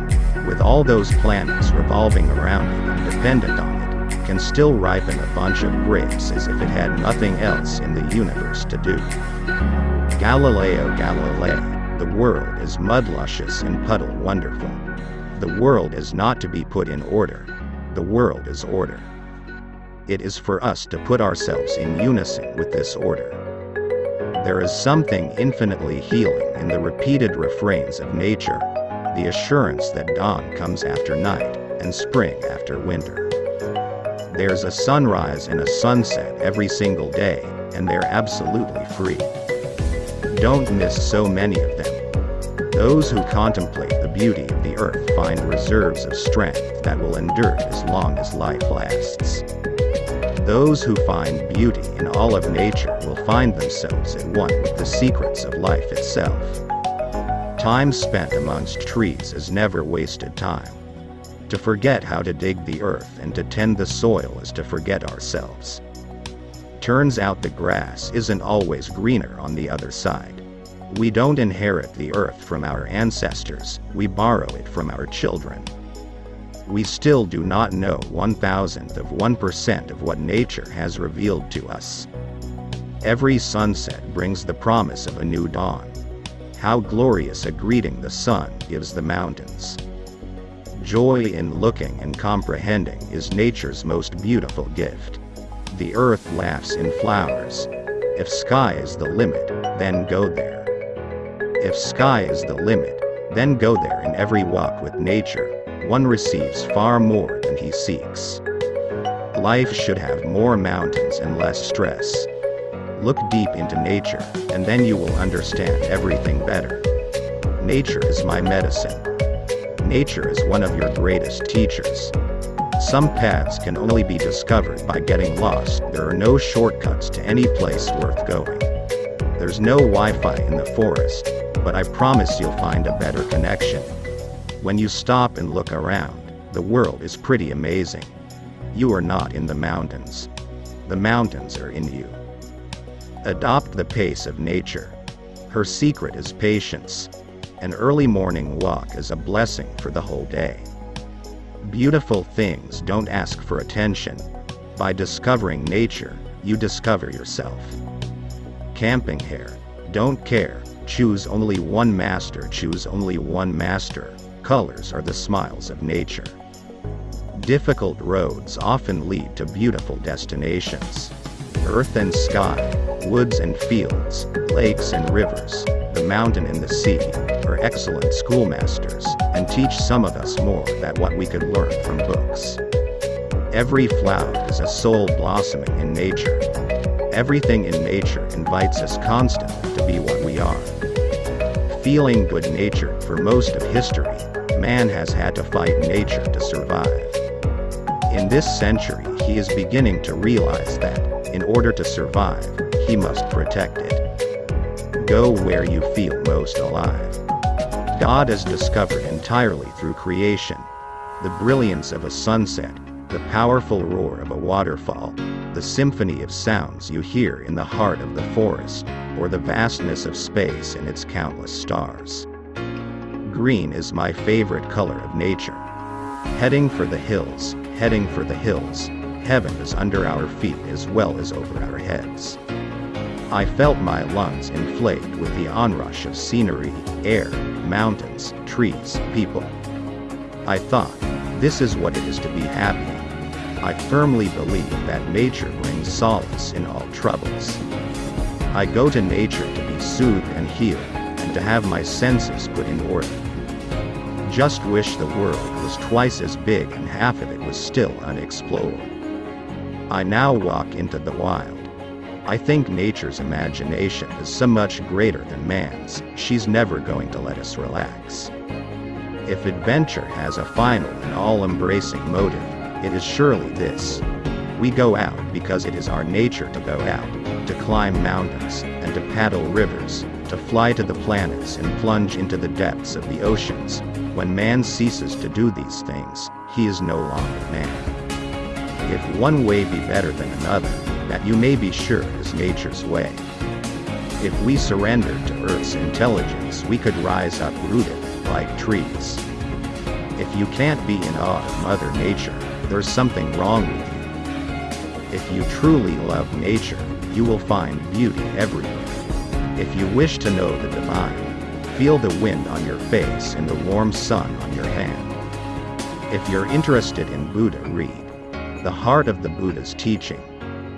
with all those planets revolving around it and dependent on it, can still ripen a bunch of grapes as if it had nothing else in the universe to do. Galileo Galilei, the world is mud luscious and puddle wonderful. The world is not to be put in order, the world is order. It is for us to put ourselves in unison with this order. There is something infinitely healing in the repeated refrains of nature, the assurance that dawn comes after night and spring after winter. There's a sunrise and a sunset every single day, and they're absolutely free. Don't miss so many of them. Those who contemplate the beauty of the earth find reserves of strength that will endure as long as life lasts. Those who find beauty in all of nature will find themselves at one with the secrets of life itself. Time spent amongst trees is never wasted time. To forget how to dig the earth and to tend the soil is to forget ourselves. Turns out the grass isn't always greener on the other side. We don't inherit the earth from our ancestors, we borrow it from our children. We still do not know one thousandth of 1% of what nature has revealed to us. Every sunset brings the promise of a new dawn. How glorious a greeting the sun gives the mountains. Joy in looking and comprehending is nature's most beautiful gift. The earth laughs in flowers. If sky is the limit, then go there. If sky is the limit, then go there in every walk with nature, one receives far more than he seeks. Life should have more mountains and less stress. Look deep into nature, and then you will understand everything better. Nature is my medicine. Nature is one of your greatest teachers. Some paths can only be discovered by getting lost. There are no shortcuts to any place worth going. There's no Wi-Fi in the forest, but I promise you'll find a better connection. When you stop and look around, the world is pretty amazing. You are not in the mountains. The mountains are in you. Adopt the pace of nature. Her secret is patience. An early morning walk is a blessing for the whole day. Beautiful things don't ask for attention. By discovering nature, you discover yourself. Camping hair. Don't care. Choose only one master. Choose only one master. Colors are the smiles of nature. Difficult roads often lead to beautiful destinations. Earth and sky, woods and fields, lakes and rivers, the mountain and the sea, are excellent schoolmasters, and teach some of us more than what we could learn from books. Every flower is a soul blossoming in nature. Everything in nature invites us constantly to be what we are. Feeling good-natured for most of history, man has had to fight nature to survive. In this century he is beginning to realize that, in order to survive, he must protect it. Go where you feel most alive. God is discovered entirely through creation. The brilliance of a sunset, the powerful roar of a waterfall, the symphony of sounds you hear in the heart of the forest, or the vastness of space and its countless stars. Green is my favorite color of nature. Heading for the hills, heading for the hills, heaven is under our feet as well as over our heads. I felt my lungs inflate with the onrush of scenery, air, mountains, trees, people. I thought, this is what it is to be happy. I firmly believe that nature brings solace in all troubles. I go to nature to be soothed and healed, and to have my senses put in order. Just wish the world was twice as big and half of it was still unexplored. I now walk into the wild. I think nature's imagination is so much greater than man's, she's never going to let us relax. If adventure has a final and all-embracing motive, it is surely this. We go out because it is our nature to go out, to climb mountains, and to paddle rivers, to fly to the planets and plunge into the depths of the oceans. When man ceases to do these things, he is no longer man. If one way be better than another, that you may be sure is nature's way. If we surrendered to Earth's intelligence, we could rise uprooted, like trees. If you can't be in awe of Mother Nature, there's something wrong with you. If you truly love nature, you will find beauty everywhere. If you wish to know the divine, feel the wind on your face and the warm sun on your hand. If you're interested in Buddha read The Heart of the Buddha's Teaching,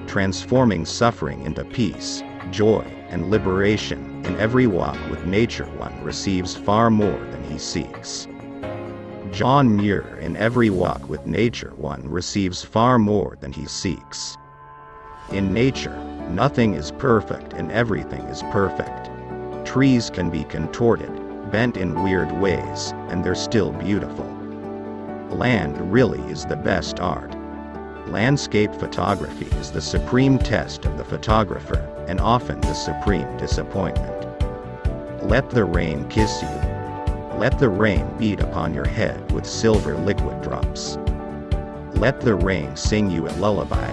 transforming suffering into peace, joy, and liberation, in every walk with nature one receives far more than he seeks. John Muir in every walk with nature one receives far more than he seeks. In nature, nothing is perfect and everything is perfect. Trees can be contorted, bent in weird ways, and they're still beautiful. Land really is the best art. Landscape photography is the supreme test of the photographer, and often the supreme disappointment. Let the rain kiss you. Let the rain beat upon your head with silver liquid drops. Let the rain sing you a lullaby.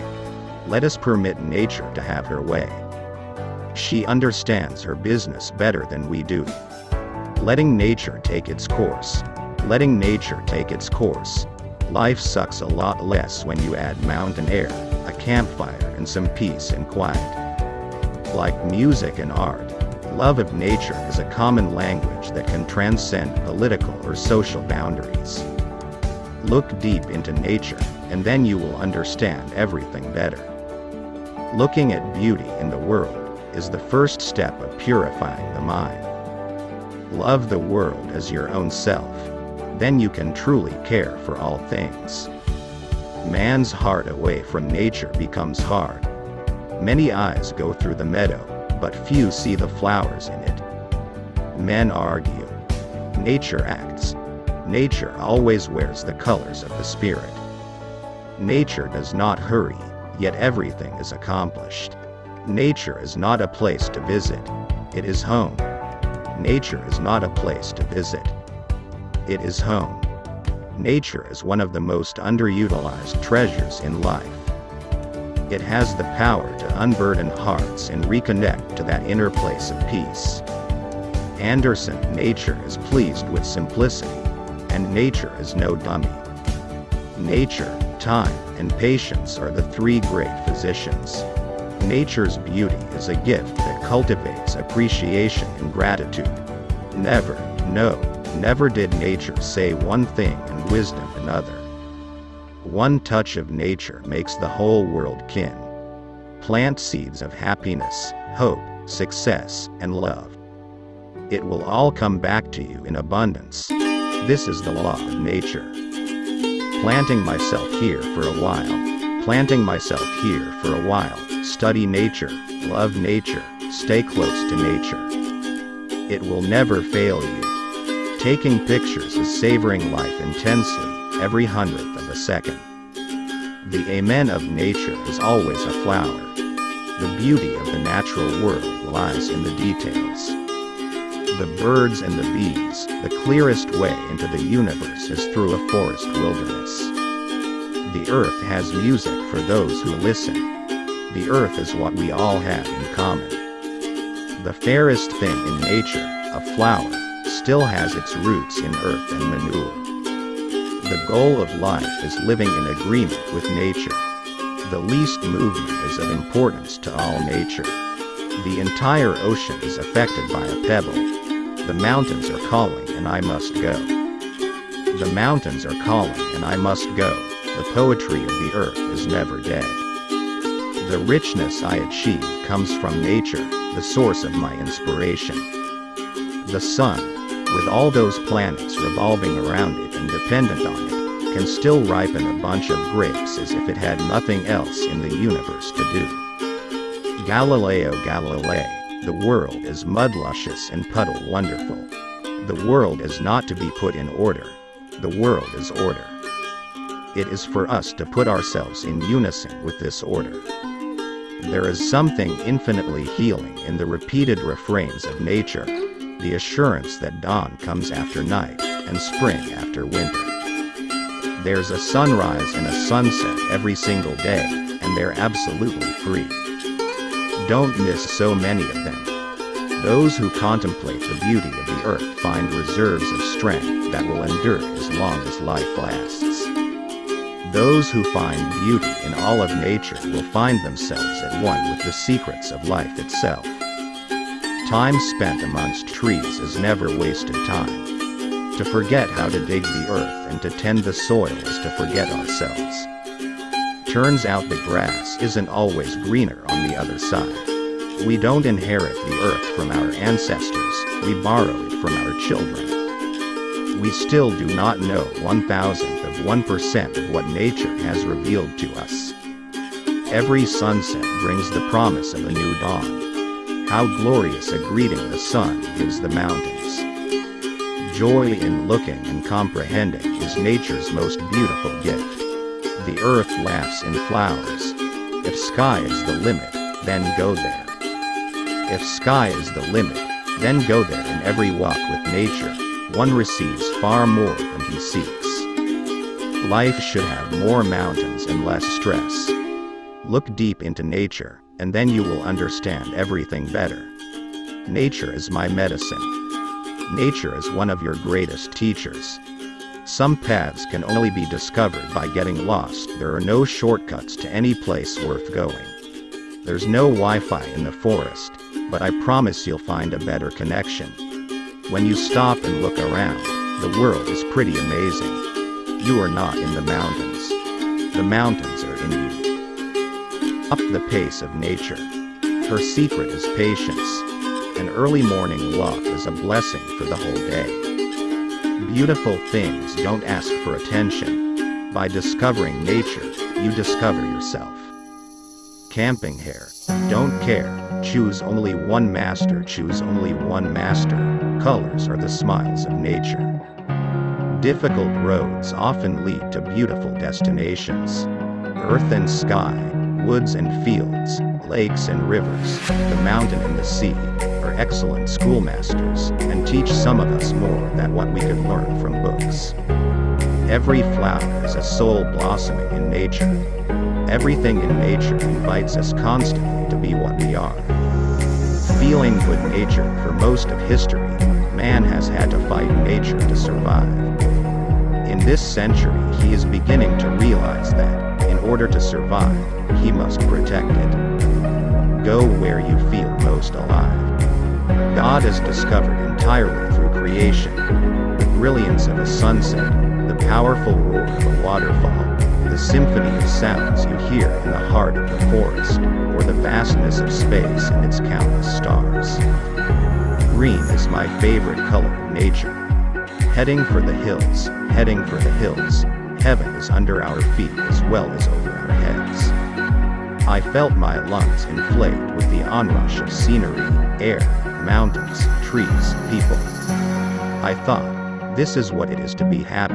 Let us permit nature to have her way. She understands her business better than we do. Letting nature take its course. Letting nature take its course. Life sucks a lot less when you add mountain air, a campfire, and some peace and quiet. Like music and art, love of nature is a common language that can transcend political or social boundaries. Look deep into nature, and then you will understand everything better. Looking at beauty in the world is the first step of purifying the mind. Love the world as your own self, then you can truly care for all things. Man's heart away from nature becomes hard. Many eyes go through the meadow, but few see the flowers in it. Men argue. Nature acts. Nature always wears the colors of the spirit. Nature does not hurry, yet everything is accomplished. Nature is not a place to visit, it is home. Nature is not a place to visit, it is home. Nature is one of the most underutilized treasures in life. It has the power to unburden hearts and reconnect to that inner place of peace. Anderson Nature is pleased with simplicity, and nature is no dummy. Nature, time, and patience are the three great physicians. Nature's beauty is a gift that cultivates appreciation and gratitude. Never, no, never did nature say one thing and wisdom another. One touch of nature makes the whole world kin. Plant seeds of happiness, hope, success, and love. It will all come back to you in abundance. This is the law of nature. Planting myself here for a while. Planting myself here for a while. Study nature, love nature, stay close to nature. It will never fail you. Taking pictures is savoring life intensely, every hundredth of a second. The amen of nature is always a flower. The beauty of the natural world lies in the details. The birds and the bees, the clearest way into the universe is through a forest wilderness. The earth has music for those who listen. The earth is what we all have in common. The fairest thing in nature, a flower, still has its roots in earth and manure. The goal of life is living in agreement with nature. The least movement is of importance to all nature. The entire ocean is affected by a pebble. The mountains are calling and I must go. The mountains are calling and I must go. The poetry of the earth is never dead. The richness I achieve comes from nature, the source of my inspiration. The sun, with all those planets revolving around it and dependent on it, can still ripen a bunch of grapes as if it had nothing else in the universe to do. Galileo Galilei, the world is mud luscious and puddle wonderful. The world is not to be put in order. The world is order. It is for us to put ourselves in unison with this order. There is something infinitely healing in the repeated refrains of nature, the assurance that dawn comes after night and spring after winter. There's a sunrise and a sunset every single day, and they're absolutely free. Don't miss so many of them. Those who contemplate the beauty of the earth find reserves of strength that will endure as long as life lasts. Those who find beauty in all of nature will find themselves at one with the secrets of life itself. Time spent amongst trees is never wasted time. To forget how to dig the earth and to tend the soil is to forget ourselves. Turns out the grass isn't always greener on the other side. We don't inherit the earth from our ancestors, we borrow it from our children. We still do not know one thousandth of 1% of what nature has revealed to us. Every sunset brings the promise of a new dawn. How glorious a greeting the sun gives the mountains. Joy in looking and comprehending is nature's most beautiful gift. The earth laughs in flowers. If sky is the limit, then go there. If sky is the limit, then go there in every walk with nature, one receives far more than he seeks. Life should have more mountains and less stress. Look deep into nature, and then you will understand everything better. Nature is my medicine. Nature is one of your greatest teachers. Some paths can only be discovered by getting lost. There are no shortcuts to any place worth going. There's no Wi-Fi in the forest, but I promise you'll find a better connection. When you stop and look around, the world is pretty amazing. You are not in the mountains. The mountains are in you up the pace of nature. Her secret is patience. An early morning walk is a blessing for the whole day. Beautiful things don't ask for attention. By discovering nature, you discover yourself. Camping hair. Don't care. Choose only one master. Choose only one master. Colors are the smiles of nature. Difficult roads often lead to beautiful destinations. Earth and sky, woods and fields, lakes and rivers, the mountain and the sea, are excellent schoolmasters, and teach some of us more than what we could learn from books. Every flower is a soul blossoming in nature. Everything in nature invites us constantly to be what we are. Feeling good nature for most of history, man has had to fight nature to survive. In this century, he is beginning to realize that, order to survive, he must protect it. Go where you feel most alive. God is discovered entirely through creation. The brilliance of a sunset, the powerful roar of a waterfall, the symphony of sounds you hear in the heart of the forest, or the vastness of space and its countless stars. Green is my favorite color in nature. Heading for the hills, heading for the hills, heaven is under our feet as well as over our heads. I felt my lungs inflate with the onrush of scenery, air, mountains, trees, people. I thought, this is what it is to be happy.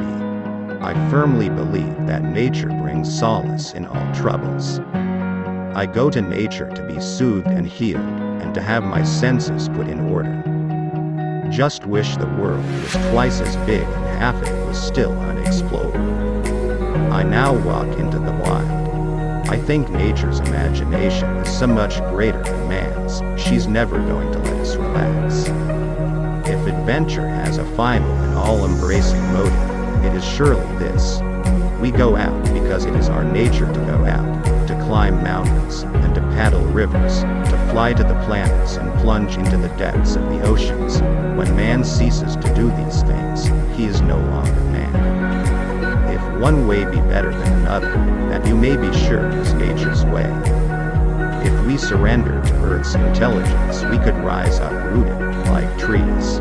I firmly believe that nature brings solace in all troubles. I go to nature to be soothed and healed, and to have my senses put in order. Just wish the world was twice as big and half of it was still unexplored. I now walk into the wild. I think nature's imagination is so much greater than man's, she's never going to let us relax. If adventure has a final and all-embracing motive, it is surely this. We go out because it is our nature to go out, to climb mountains, and to paddle rivers, to fly to the planets and plunge into the depths of the oceans. When man ceases to do these things, he is no longer man. One way be better than another, that you may be sure is nature's way. If we surrender to Earth's intelligence, we could rise uprooted, like trees.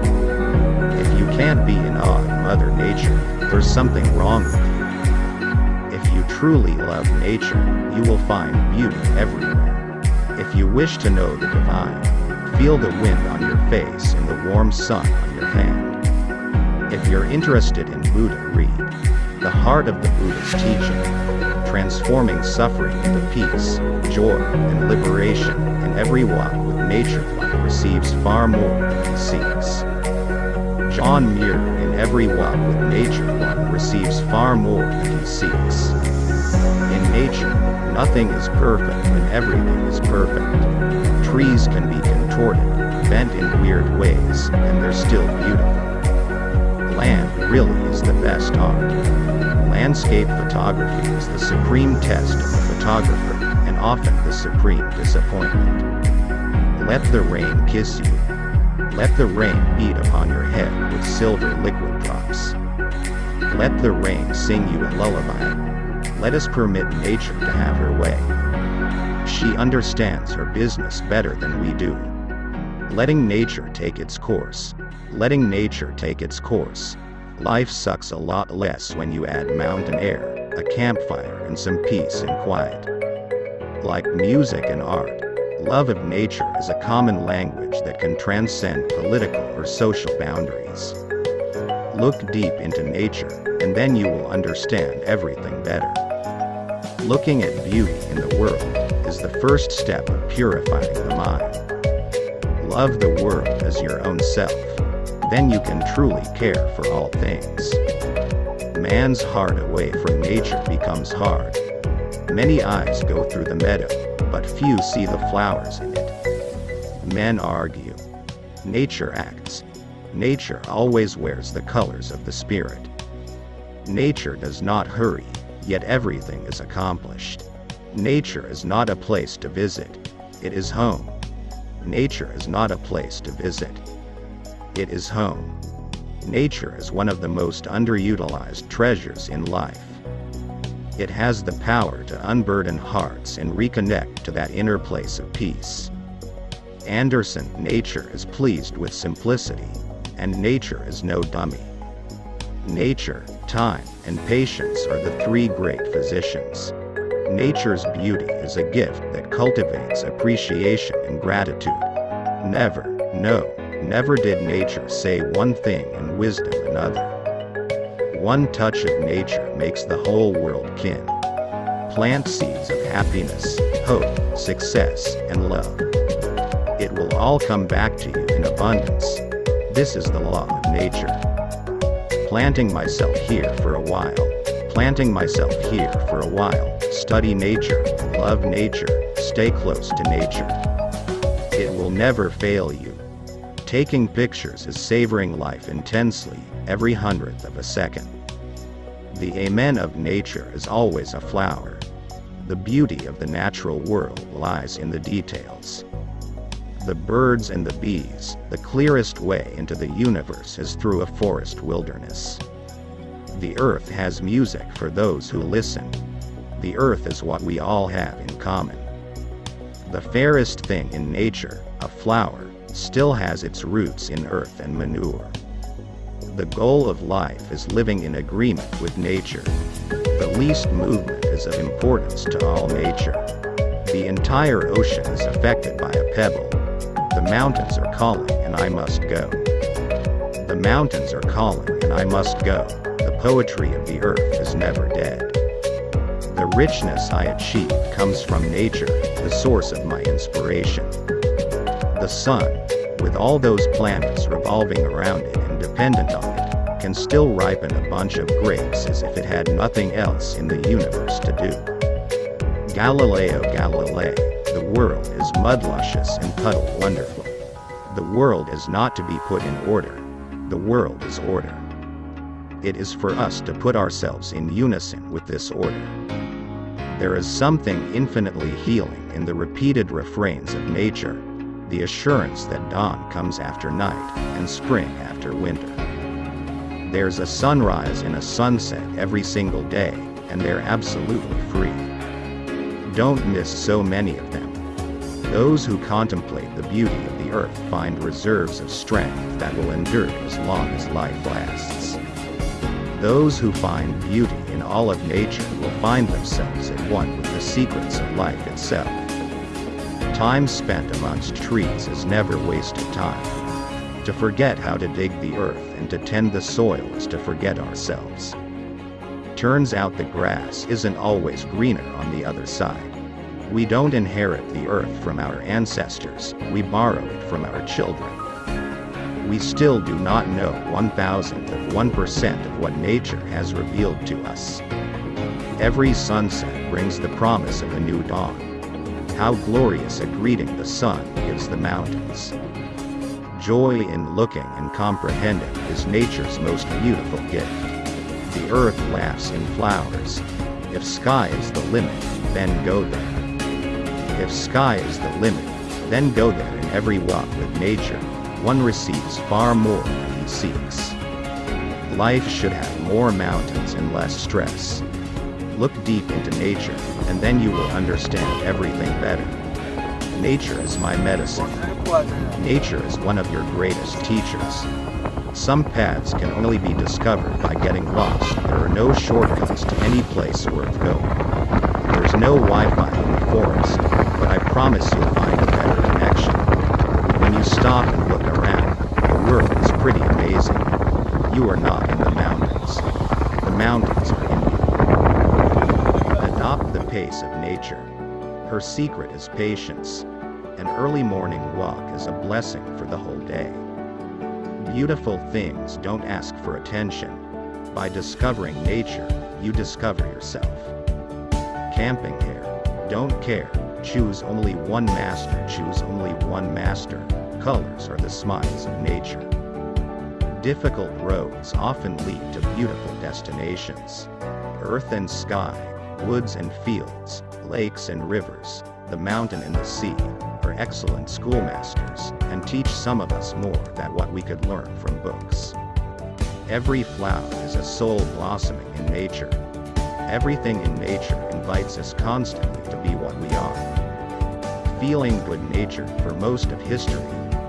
If you can't be in awe of Mother Nature, there's something wrong with you. If you truly love nature, you will find beauty everywhere. If you wish to know the divine, feel the wind on your face and the warm sun on your hand. If you're interested in Buddha, read Heart of the Buddha's Teaching, transforming suffering into peace, joy, and liberation, and every walk with nature one receives far more than he seeks. John Muir, in every walk with nature one receives far more than he seeks. In nature, nothing is perfect and everything is perfect. Trees can be contorted, bent in weird ways, and they're still beautiful. Land really is the best art. Landscape photography is the supreme test of a photographer, and often the supreme disappointment. Let the rain kiss you, let the rain beat upon your head with silver liquid drops. Let the rain sing you a lullaby. Let us permit nature to have her way. She understands her business better than we do. Letting nature take its course. Letting nature take its course. Life sucks a lot less when you add mountain air, a campfire, and some peace and quiet. Like music and art, Love of nature is a common language that can transcend political or social boundaries. Look deep into nature, and then you will understand everything better. Looking at beauty in the world is the first step of purifying the mind. Love the world as your own self. Then you can truly care for all things. Man's heart away from nature becomes hard. Many eyes go through the meadow, but few see the flowers in it. Men argue. Nature acts. Nature always wears the colors of the spirit. Nature does not hurry, yet everything is accomplished. Nature is not a place to visit. It is home. Nature is not a place to visit. It is home. Nature is one of the most underutilized treasures in life. It has the power to unburden hearts and reconnect to that inner place of peace. Anderson, nature is pleased with simplicity, and nature is no dummy. Nature, time, and patience are the three great physicians. Nature's beauty is a gift that cultivates appreciation and gratitude. Never, no, never did nature say one thing and wisdom another. One touch of nature makes the whole world kin. Plant seeds of happiness, hope, success, and love. It will all come back to you in abundance. This is the law of nature. Planting myself here for a while. Planting myself here for a while. Study nature, love nature, stay close to nature. It will never fail you. Taking pictures is savoring life intensely, every hundredth of a second. The amen of nature is always a flower. The beauty of the natural world lies in the details. The birds and the bees, the clearest way into the universe is through a forest wilderness. The earth has music for those who listen. The earth is what we all have in common. The fairest thing in nature, a flower, still has its roots in earth and manure. The goal of life is living in agreement with nature. The least movement is of importance to all nature. The entire ocean is affected by a pebble. The mountains are calling and I must go. The mountains are calling and I must go. The poetry of the earth is never dead. Richness I achieve comes from nature, the source of my inspiration. The sun, with all those planets revolving around it and dependent on it, can still ripen a bunch of grapes as if it had nothing else in the universe to do. Galileo Galilei, the world is mud luscious and puddle wonderful. The world is not to be put in order. The world is order. It is for us to put ourselves in unison with this order. There is something infinitely healing in the repeated refrains of nature, the assurance that dawn comes after night and spring after winter. There's a sunrise and a sunset every single day, and they're absolutely free. Don't miss so many of them. Those who contemplate the beauty of the earth find reserves of strength that will endure as long as life lasts. Those who find beauty all of nature will find themselves at one with the secrets of life itself. Time spent amongst trees is never wasted time. To forget how to dig the earth and to tend the soil is to forget ourselves. Turns out the grass isn't always greener on the other side. We don't inherit the earth from our ancestors, we borrow it from our children. We still do not know one thousandth of one percent of what nature has revealed to us. Every sunset brings the promise of a new dawn. How glorious a greeting the sun gives the mountains. Joy in looking and comprehending is nature's most beautiful gift. The earth laughs in flowers. If sky is the limit, then go there. If sky is the limit, then go there in every walk with nature. One receives far more than he seeks. Life should have more mountains and less stress. Look deep into nature, and then you will understand everything better. Nature is my medicine. Nature is one of your greatest teachers. Some paths can only be discovered by getting lost. There are no shortcuts to any place worth going. There's no Wi-Fi in the forest, but I promise you'll find a better connection. When stop and look around, the world is pretty amazing. You are not in the mountains. The mountains are in you. Adopt the pace of nature. Her secret is patience. An early morning walk is a blessing for the whole day. Beautiful things don't ask for attention. By discovering nature, you discover yourself. Camping here. Don't care. Choose only one master. Choose only one master. Colors are the smiles of nature. Difficult roads often lead to beautiful destinations. Earth and sky, woods and fields, lakes and rivers, the mountain and the sea, are excellent schoolmasters, and teach some of us more than what we could learn from books. Every flower is a soul blossoming in nature. Everything in nature invites us constantly to be what we are. Feeling good natured for most of history,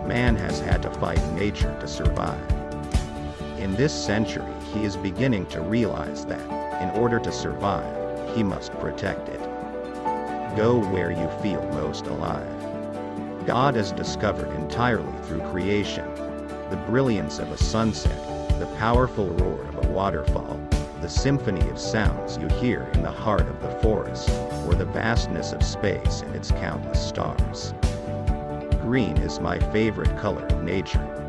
man has had to fight nature to survive. In this century, he is beginning to realize that, in order to survive, he must protect it. Go where you feel most alive. God is discovered entirely through creation. The brilliance of a sunset, the powerful roar of a waterfall, the symphony of sounds you hear in the heart of the forest, or the vastness of space and its countless stars. Green is my favorite color of nature.